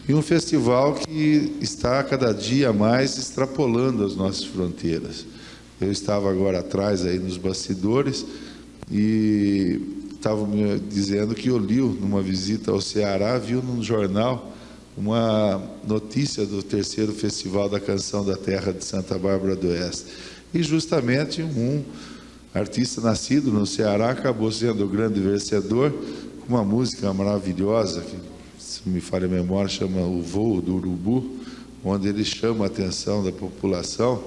E um festival que está cada dia mais extrapolando as nossas fronteiras. Eu estava agora atrás aí nos bastidores e estava me dizendo que Oliu, numa visita ao Ceará, viu num jornal uma notícia do terceiro Festival da Canção da Terra de Santa Bárbara do Oeste. E justamente um artista nascido no Ceará acabou sendo o grande vencedor com uma música maravilhosa que se me falha a memória, chama O Voo do Urubu, onde ele chama a atenção da população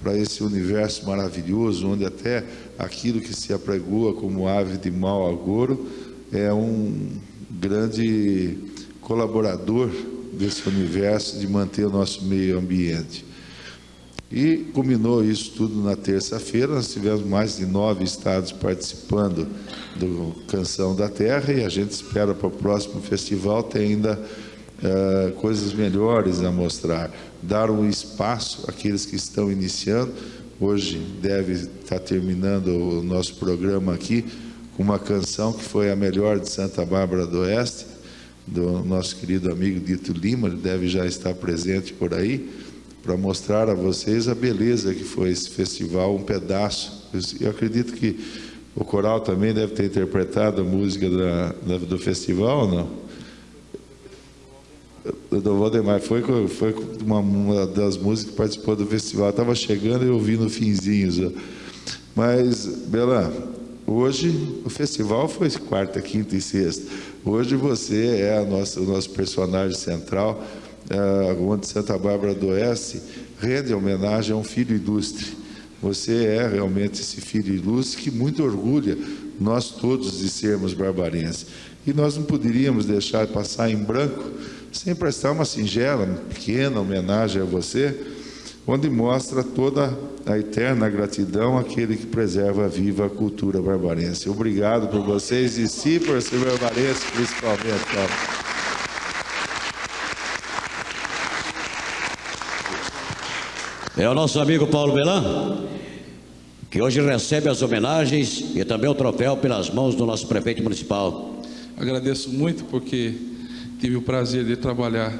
para esse universo maravilhoso, onde até aquilo que se apregoa como ave de mau agouro é um grande colaborador desse universo de manter o nosso meio ambiente. E culminou isso tudo na terça-feira. Nós tivemos mais de nove estados participando do Canção da Terra e a gente espera para o próximo festival ter ainda uh, coisas melhores a mostrar. Dar um espaço àqueles que estão iniciando. Hoje deve estar terminando o nosso programa aqui com uma canção que foi a melhor de Santa Bárbara do Oeste, do nosso querido amigo Dito Lima, ele deve já estar presente por aí para mostrar a vocês a beleza que foi esse festival, um pedaço. Eu acredito que o coral também deve ter interpretado a música da, da, do festival, não? Do Valdemar, foi, foi uma, uma, das músicas que participou do festival. Estava chegando e eu vi no finzinho. Já. Mas, Bela, hoje o festival foi quarta, quinta e sexta. Hoje você é nossa, o nosso personagem central uh, onde Santa Bárbara do Oeste rende homenagem a um filho ilustre. Você é realmente esse filho ilustre que muito orgulha nós todos de sermos barbarenses. E nós não poderíamos deixar passar em branco sem prestar uma singela, pequena homenagem a você, onde mostra toda a eterna gratidão àquele que preserva viva a cultura barbarense. Obrigado por vocês e sim por ser barbarense, principalmente. É o nosso amigo Paulo Belan, que hoje recebe as homenagens e também o troféu pelas mãos do nosso prefeito municipal. Agradeço muito porque tive o prazer de trabalhar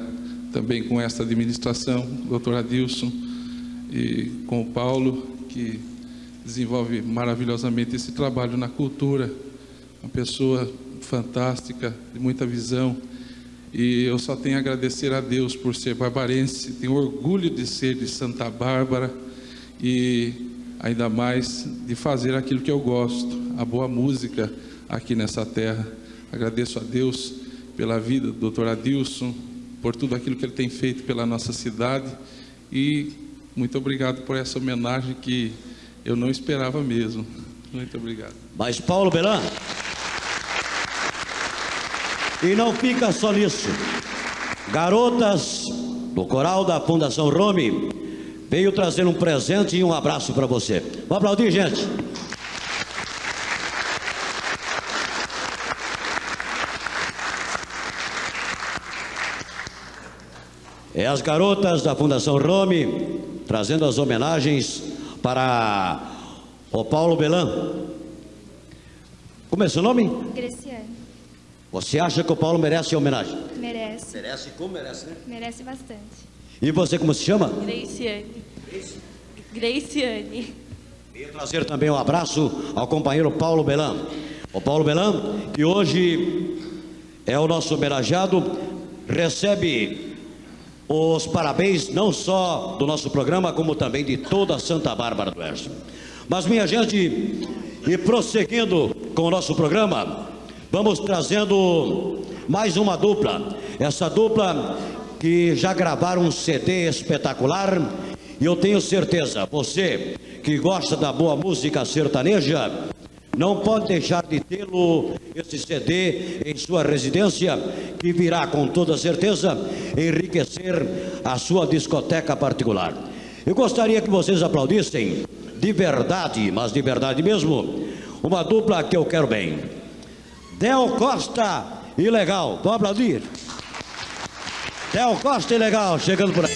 também com esta administração, doutor Adilson, e com o Paulo, que desenvolve maravilhosamente esse trabalho na cultura, uma pessoa fantástica, de muita visão, e eu só tenho a agradecer a Deus por ser barbarense, tenho orgulho de ser de Santa Bárbara e ainda mais de fazer aquilo que eu gosto, a boa música aqui nessa terra. Agradeço a Deus pela vida do doutor Adilson, por tudo aquilo que ele tem feito pela nossa cidade e muito obrigado por essa homenagem que eu não esperava mesmo. Muito obrigado. Mas Paulo Belan, e não fica só nisso. Garotas do coral da Fundação Rome veio trazer um presente e um abraço para você. Vamos aplaudir, gente. É as garotas da Fundação Rome trazendo as homenagens para o Paulo Belan. Como é seu nome? Graciane. Você acha que o Paulo merece homenagem? Merece. Merece como merece, né? Merece bastante. E você como se chama? Graciane. Graciane. Venho trazer também um abraço ao companheiro Paulo Belan. O Paulo Belan, que hoje é o nosso homenageado, recebe os parabéns não só do nosso programa, como também de toda Santa Bárbara do Oeste. Mas, minha gente, e prosseguindo com o nosso programa, vamos trazendo mais uma dupla. Essa dupla que já gravaram um CD espetacular e eu tenho certeza, você que gosta da boa música sertaneja, não pode deixar de tê-lo, esse CD, em sua residência, que virá com toda certeza enriquecer a sua discoteca particular. Eu gostaria que vocês aplaudissem de verdade, mas de verdade mesmo, uma dupla que eu quero bem. Del Costa e Legal. Vamos aplaudir? Del Costa e Legal, chegando por aí.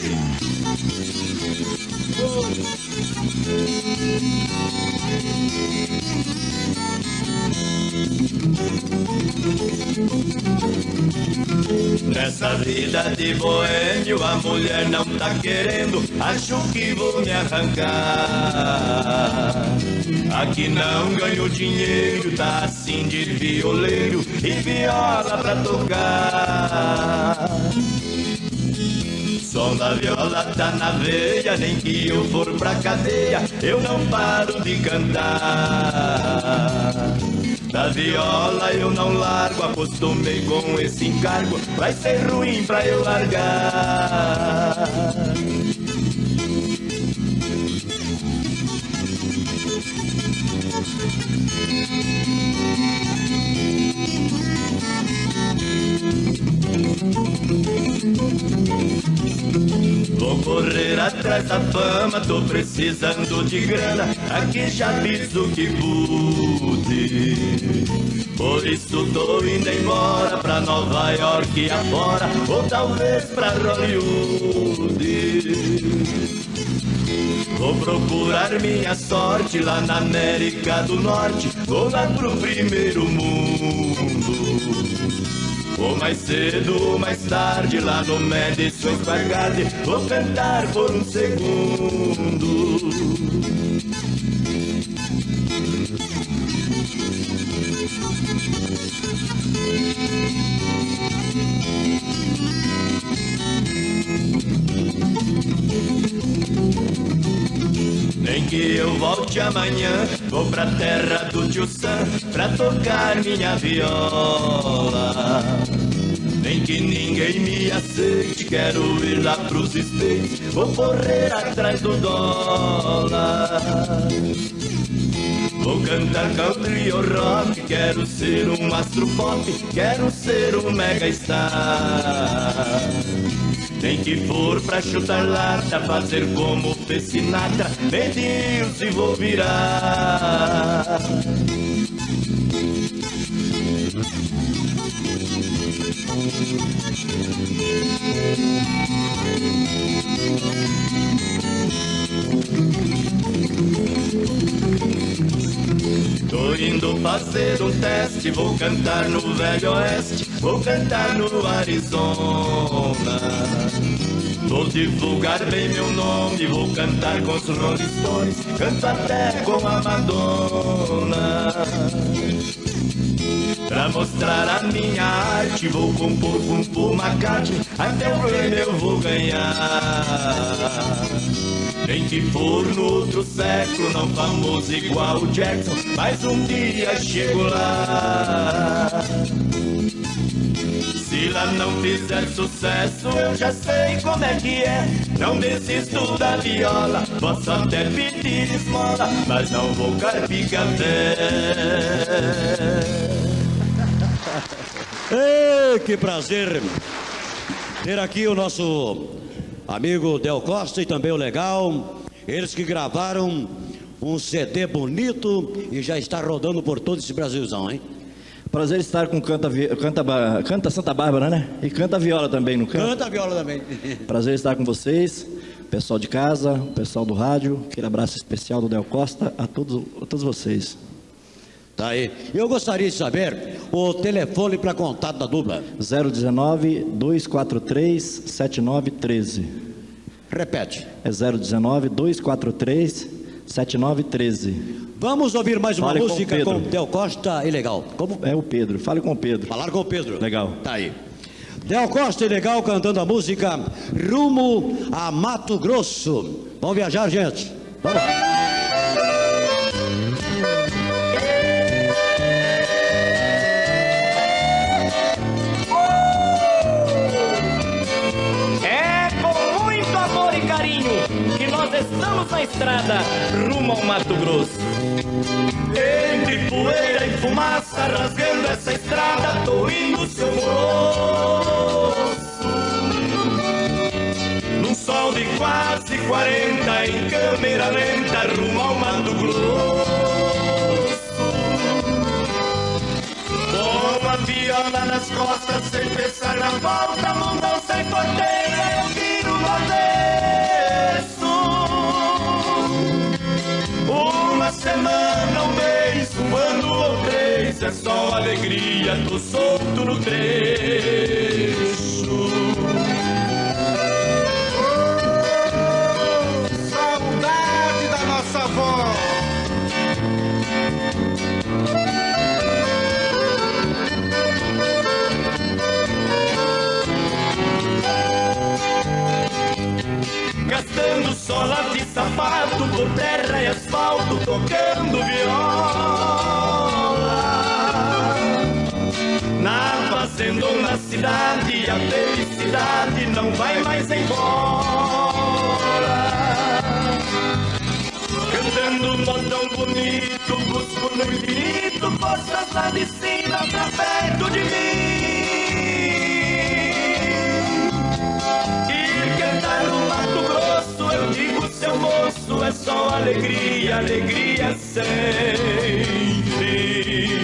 Nessa vida de boêmio a mulher não tá querendo, acho que vou me arrancar. Aqui não ganho dinheiro, tá assim de violeiro e viola pra tocar. Som da viola tá na veia, nem que eu for pra cadeia, eu não paro de cantar. Da viola eu não largo, acostumei com esse encargo, vai ser ruim pra eu largar. Vou correr atrás da fama, tô precisando de grana, aqui já fiz o que pude. Por isso tô indo embora pra Nova York e afora, ou talvez pra Hollywood. Vou procurar minha sorte lá na América do Norte, vou lá pro primeiro mundo. Ou mais cedo ou mais tarde lá no Madison Square Garden. Vou cantar por um segundo Nem que eu volte amanhã? Vou pra terra do tio Sam Pra tocar minha viola. Nem que ninguém me aceite Quero ir lá pros States. Vou correr atrás do dólar. Vou cantar country ou rock Quero ser um astro pop Quero ser um mega star nem que for pra chutar lata, fazer como fez Sinatra, Deus e vou virar. Tô indo fazer um teste, vou cantar no Velho Oeste, vou cantar no Arizona. Vou divulgar bem meu nome, vou cantar com os Rolling Stones, canto até com a Madonna. Pra mostrar a minha arte, vou compor com Paul McCartney, até o Grammy eu vou ganhar. Nem que for no outro século, não famoso igual o Jackson, mas um dia chego lá. Se lá não fizer sucesso, eu já sei como é que é. Não desisto da viola, posso até pedir esmola, mas não vou carpir café. Ei, que prazer ter aqui o nosso amigo Del Costa e também o Legal. Eles que gravaram um CD bonito e já está rodando por todo esse Brasilzão, hein? Prazer estar com Canta, canta, canta Santa Bárbara, né? E canta viola também, não canta? Canta viola também. Prazer estar com vocês, pessoal de casa, pessoal do rádio. Aquele abraço especial do Del Costa a todos, a todos vocês. Tá aí. Eu gostaria de saber o telefone para contato da dupla. 019 243 7913. Repete. É 019 243 7913. Vamos ouvir mais uma Fale com música Pedro. com, Del Costa e Legal. Como? É o Pedro. Fale com o Pedro. Falar com o Pedro. Legal. Tá aí. Del Costa e Legal cantando a música Rumo a Mato Grosso. Vamos viajar, gente. Vamos estamos na estrada rumo ao Mato Grosso. Entre poeira e fumaça, rasgando essa estrada, tô indo seu moço. Num sol de quase 40, em câmera lenta, rumo ao Mato Grosso. Com a viola nas costas, sem pensar na volta, mundão sem porteira, semana, um mês, um ano ou três, é só alegria, tô solto no trecho. Gastando sola de sapato por terra e asfalto, tocando viola. Na fazenda ou na cidade, a felicidade não vai mais embora. Cantando modão bonito, busco no infinito, forças lá de cima pra perto de mim. Seu moço, é só alegria, alegria sem fim.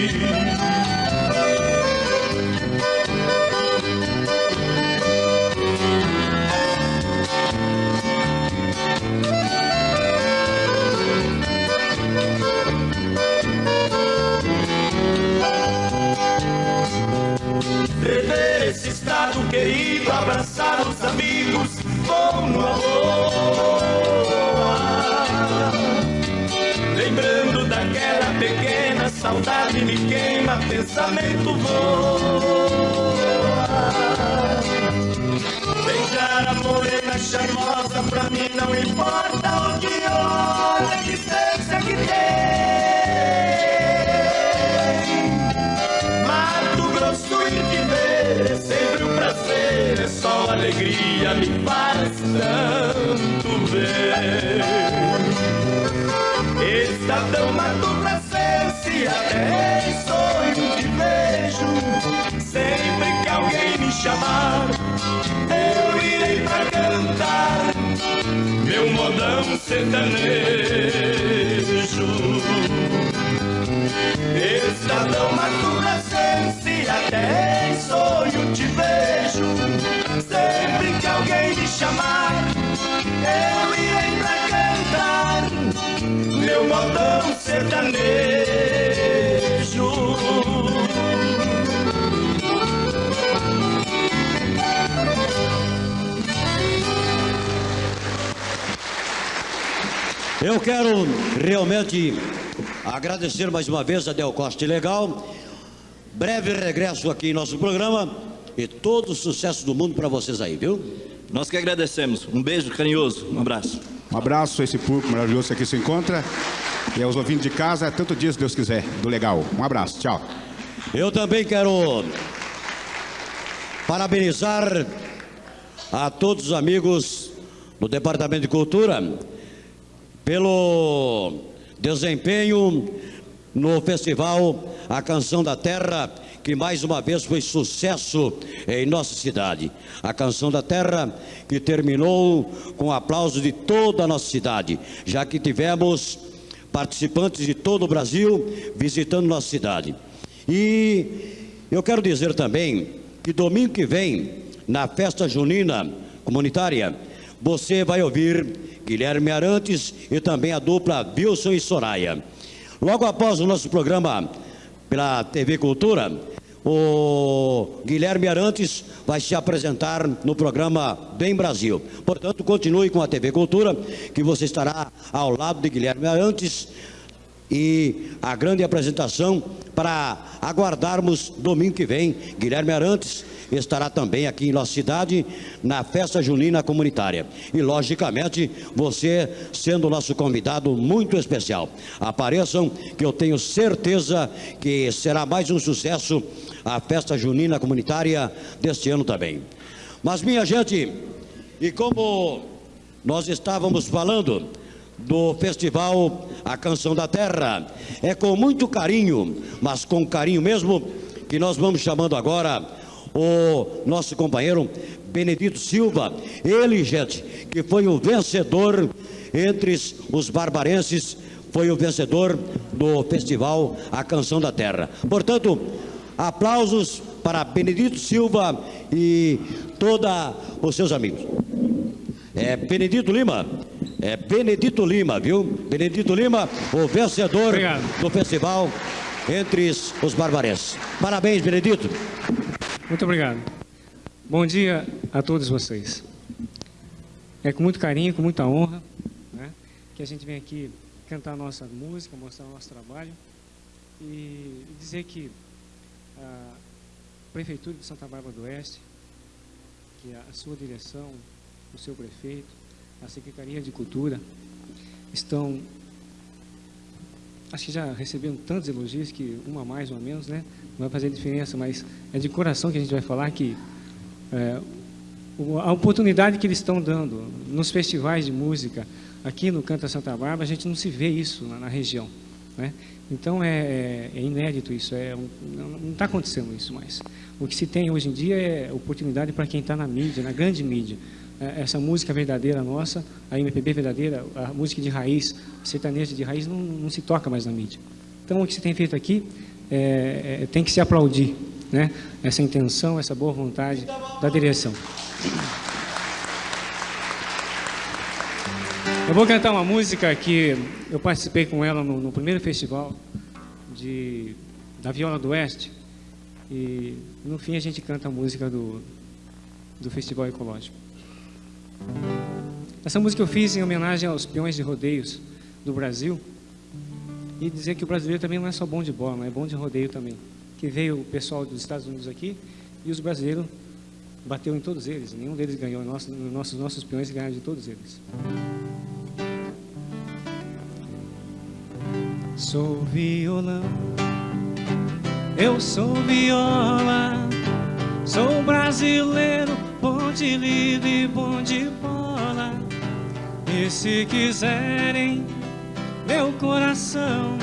Rever esse estado querido, abraçar os amigos, pensamento voa. Beijar a morena charmosa pra mim não importa chamar, eu irei pra cantar meu modão sertanejo. Estadão Mato Grossense, até em sonho te vejo. Sempre que alguém me chamar, eu irei pra cantar meu modão sertanejo. Eu quero realmente agradecer mais uma vez a Del Costa e Legal. Breve regresso aqui em nosso programa e todo o sucesso do mundo para vocês aí, viu? Nós que agradecemos. Um beijo carinhoso, um abraço. Um abraço a esse público maravilhoso que aqui se encontra. E aos ouvintes de casa, tanto dia se Deus quiser, do legal. Um abraço, tchau. Eu também quero parabenizar a todos os amigos do Departamento de Cultura pelo desempenho no festival A Canção da Terra, que mais uma vez foi sucesso em nossa cidade. A Canção da Terra que terminou com aplauso de toda a nossa cidade, já que tivemos participantes de todo o Brasil visitando nossa cidade. E eu quero dizer também que domingo que vem, na festa junina comunitária, você vai ouvir Guilherme Arantes e também a dupla Wilson e Soraya. Logo após o nosso programa pela TV Cultura, o Guilherme Arantes vai se apresentar no programa Bem Brasil. Portanto, continue com a TV Cultura, que você estará ao lado de Guilherme Arantes e a grande apresentação para aguardarmos domingo que vem. Guilherme Arantes estará também aqui em nossa cidade na festa junina comunitária. E, logicamente, você sendo nosso convidado muito especial. Apareçam, que eu tenho certeza que será mais um sucesso a festa junina comunitária deste ano também. Mas, minha gente, e como nós estávamos falando do festival A Canção da Terra, é com muito carinho, mas com carinho mesmo, que nós vamos chamando agora o nosso companheiro Benedito Silva, ele, gente, que foi o vencedor entre os barbarenses, foi o vencedor do festival A Canção da Terra. Portanto, aplausos para Benedito Silva e todos os seus amigos. É Benedito Lima, é Benedito Lima, viu? Benedito Lima, o vencedor Obrigado. do festival entre os barbarenses. Parabéns, Benedito. Muito obrigado. Bom dia a todos vocês. É com muito carinho, com muita honra, né, que a gente vem aqui cantar a nossa música, mostrar o nosso trabalho e dizer que a Prefeitura de Santa Bárbara do Oeste, que a sua direção, o seu prefeito, a Secretaria de Cultura, estão acho que já receberam tantos elogios que uma mais, uma menos, né? Vai fazer diferença, mas é de coração que a gente vai falar que é, a oportunidade que eles estão dando nos festivais de música aqui no Canta Santa Bárbara, a gente não se vê isso na, na região, né? Então é, é, é inédito isso, é não está acontecendo isso mais. O que se tem hoje em dia é oportunidade para quem está na mídia, na grande mídia. É, essa música verdadeira nossa, a MPB verdadeira, a música de raiz, sertaneja de raiz, não, não se toca mais na mídia. Então, o que se tem feito aqui é, é, tem que se aplaudir, né? essa intenção, essa boa vontade da direção. Eu vou cantar uma música que eu participei com ela no, no primeiro festival de, da Viola do Oeste, e no fim a gente canta a música do, do Festival Ecológico. Essa música eu fiz em homenagem aos peões de rodeios do Brasil e dizer que o brasileiro também não é só bom de bola, é bom de rodeio também. Que veio o pessoal dos Estados Unidos aqui e os brasileiros bateu em todos eles, nenhum deles ganhou, nossos, nossos, nossos peões ganharam de todos eles. Sou violão, eu sou viola, sou brasileiro, bom de lido e bom de bola. E se quiserem meu coração,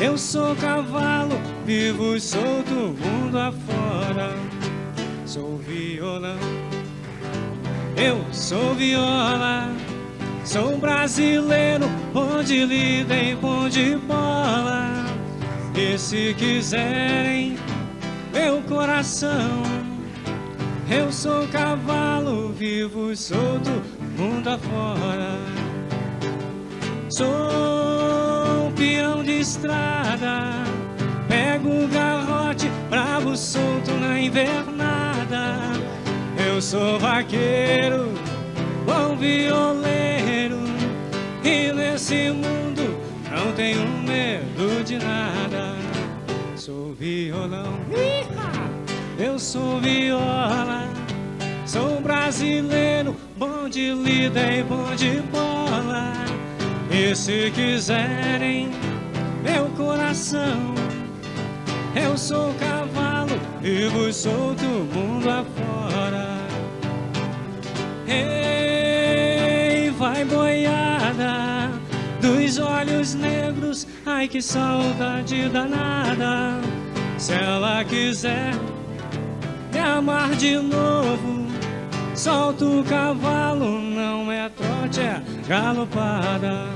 eu sou cavalo, vivo e solto mundo afora. Sou violão, eu sou viola, sou brasileiro, bom de lida e bom de bola. E se quiserem meu coração, eu sou cavalo vivo, solto, mundo afora. Sou um peão de estrada, pego o garrote, bravo solto na invernada. Eu sou vaqueiro, bom violeiro, e nesse mundo não tenho medo de nada. Sou violão, eu sou viola. Sou brasileiro, bom de lida e bom de bola. E se quiserem meu coração, eu sou cavalo e vos solto mundo afora. Ei, vai boiada dos olhos negros, ai que saudade danada. Se ela quiser me amar de novo, solta o cavalo, não é trote, é galopada.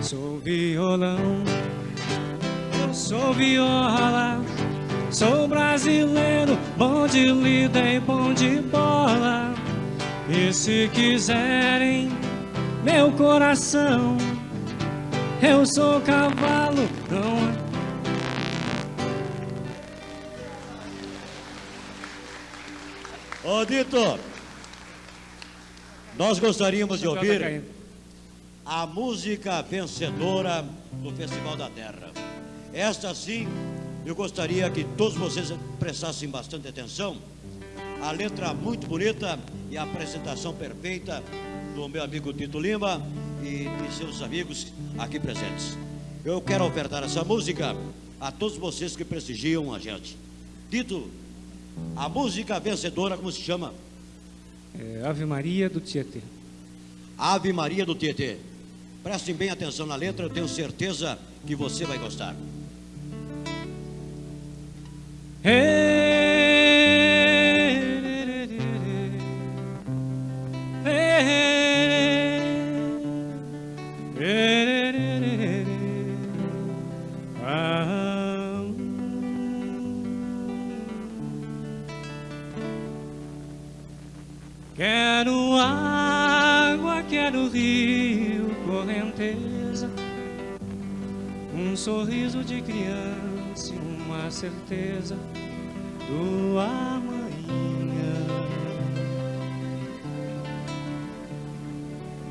Sou violão, sou viola, sou brasileiro, bom de lida e bom de bola. E se quiserem meu coração, eu sou cavalo, não é Ô Dito, nós gostaríamos de ouvir a música vencedora do Festival da Terra. Esta sim eu gostaria que todos vocês prestassem bastante atenção. A letra muito bonita e a apresentação perfeita do meu amigo Tito Lima e de seus amigos aqui presentes. Eu quero ofertar essa música a todos vocês que prestigiam a gente. Tito, a música vencedora, como se chama? É Ave Maria do Tietê. Ave Maria do Tietê. Prestem bem atenção na letra, eu tenho certeza que você vai gostar. Quero certeza do amanhã.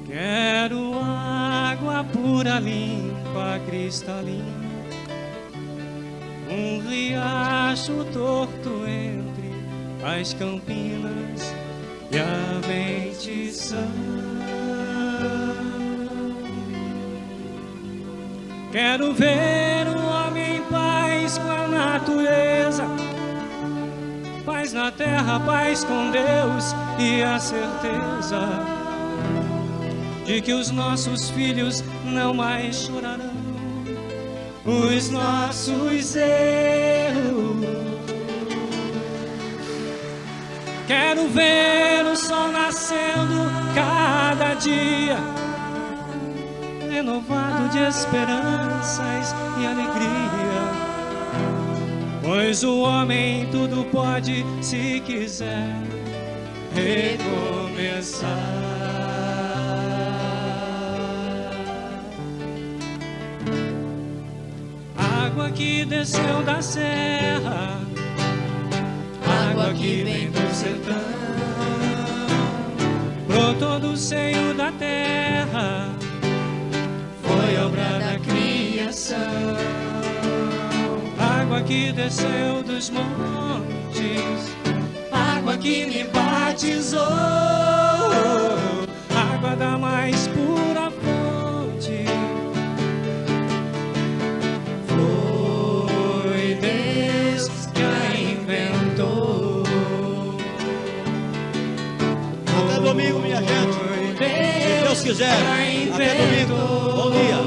Quero água pura, limpa, cristalina, um riacho torto entre as campinas e a sã. Quero ver terra, paz com Deus e a certeza de que os nossos filhos não mais chorarão os nossos erros. Quero ver o sol nascendo cada dia, renovado de esperanças e alegria. Pois o homem tudo pode, se quiser, recomeçar. Água que desceu da serra água que vem do sertão, brotou do seio da terra, foi obra da criação. Água que desceu dos montes, água que me batizou, água da mais pura fonte. Foi Deus que a inventou. Até domingo, minha gente. Se Deus quiser. Até domingo. Bom dia.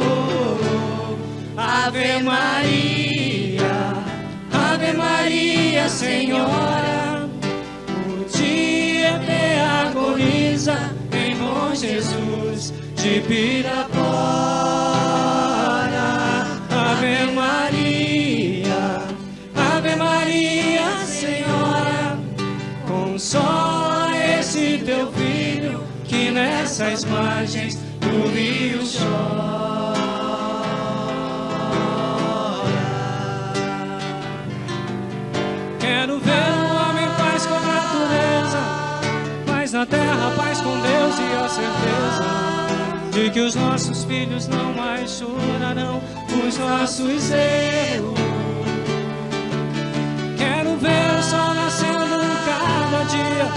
Ave Maria, Ave Maria, Senhora, o dia te agoniza em bom Jesus de Pirapora. Ave Maria, Ave Maria, Senhora, consola esse teu filho que nessas margens do rio chora. Na terra, paz com Deus e a certeza de que os nossos filhos não mais chorarão os nossos erros. Quero ver o sol nascendo cada dia,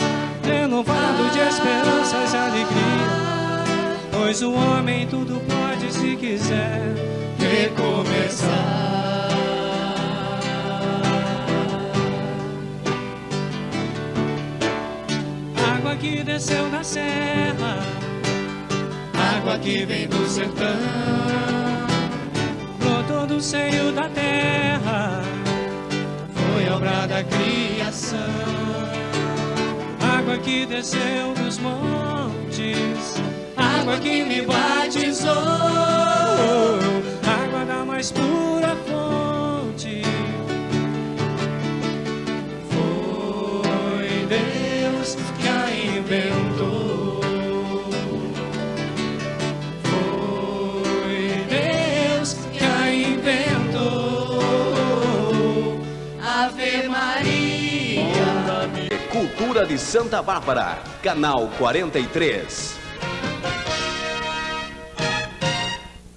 renovado de esperanças e alegria. Pois o homem tudo pode se quiser recomeçar. Que desceu da serra, água que vem do sertão, brotou do seio da terra, foi obra da criação. Água que desceu dos montes, água que me batizou, água da mais pura Cultura de Santa Bárbara, canal 43.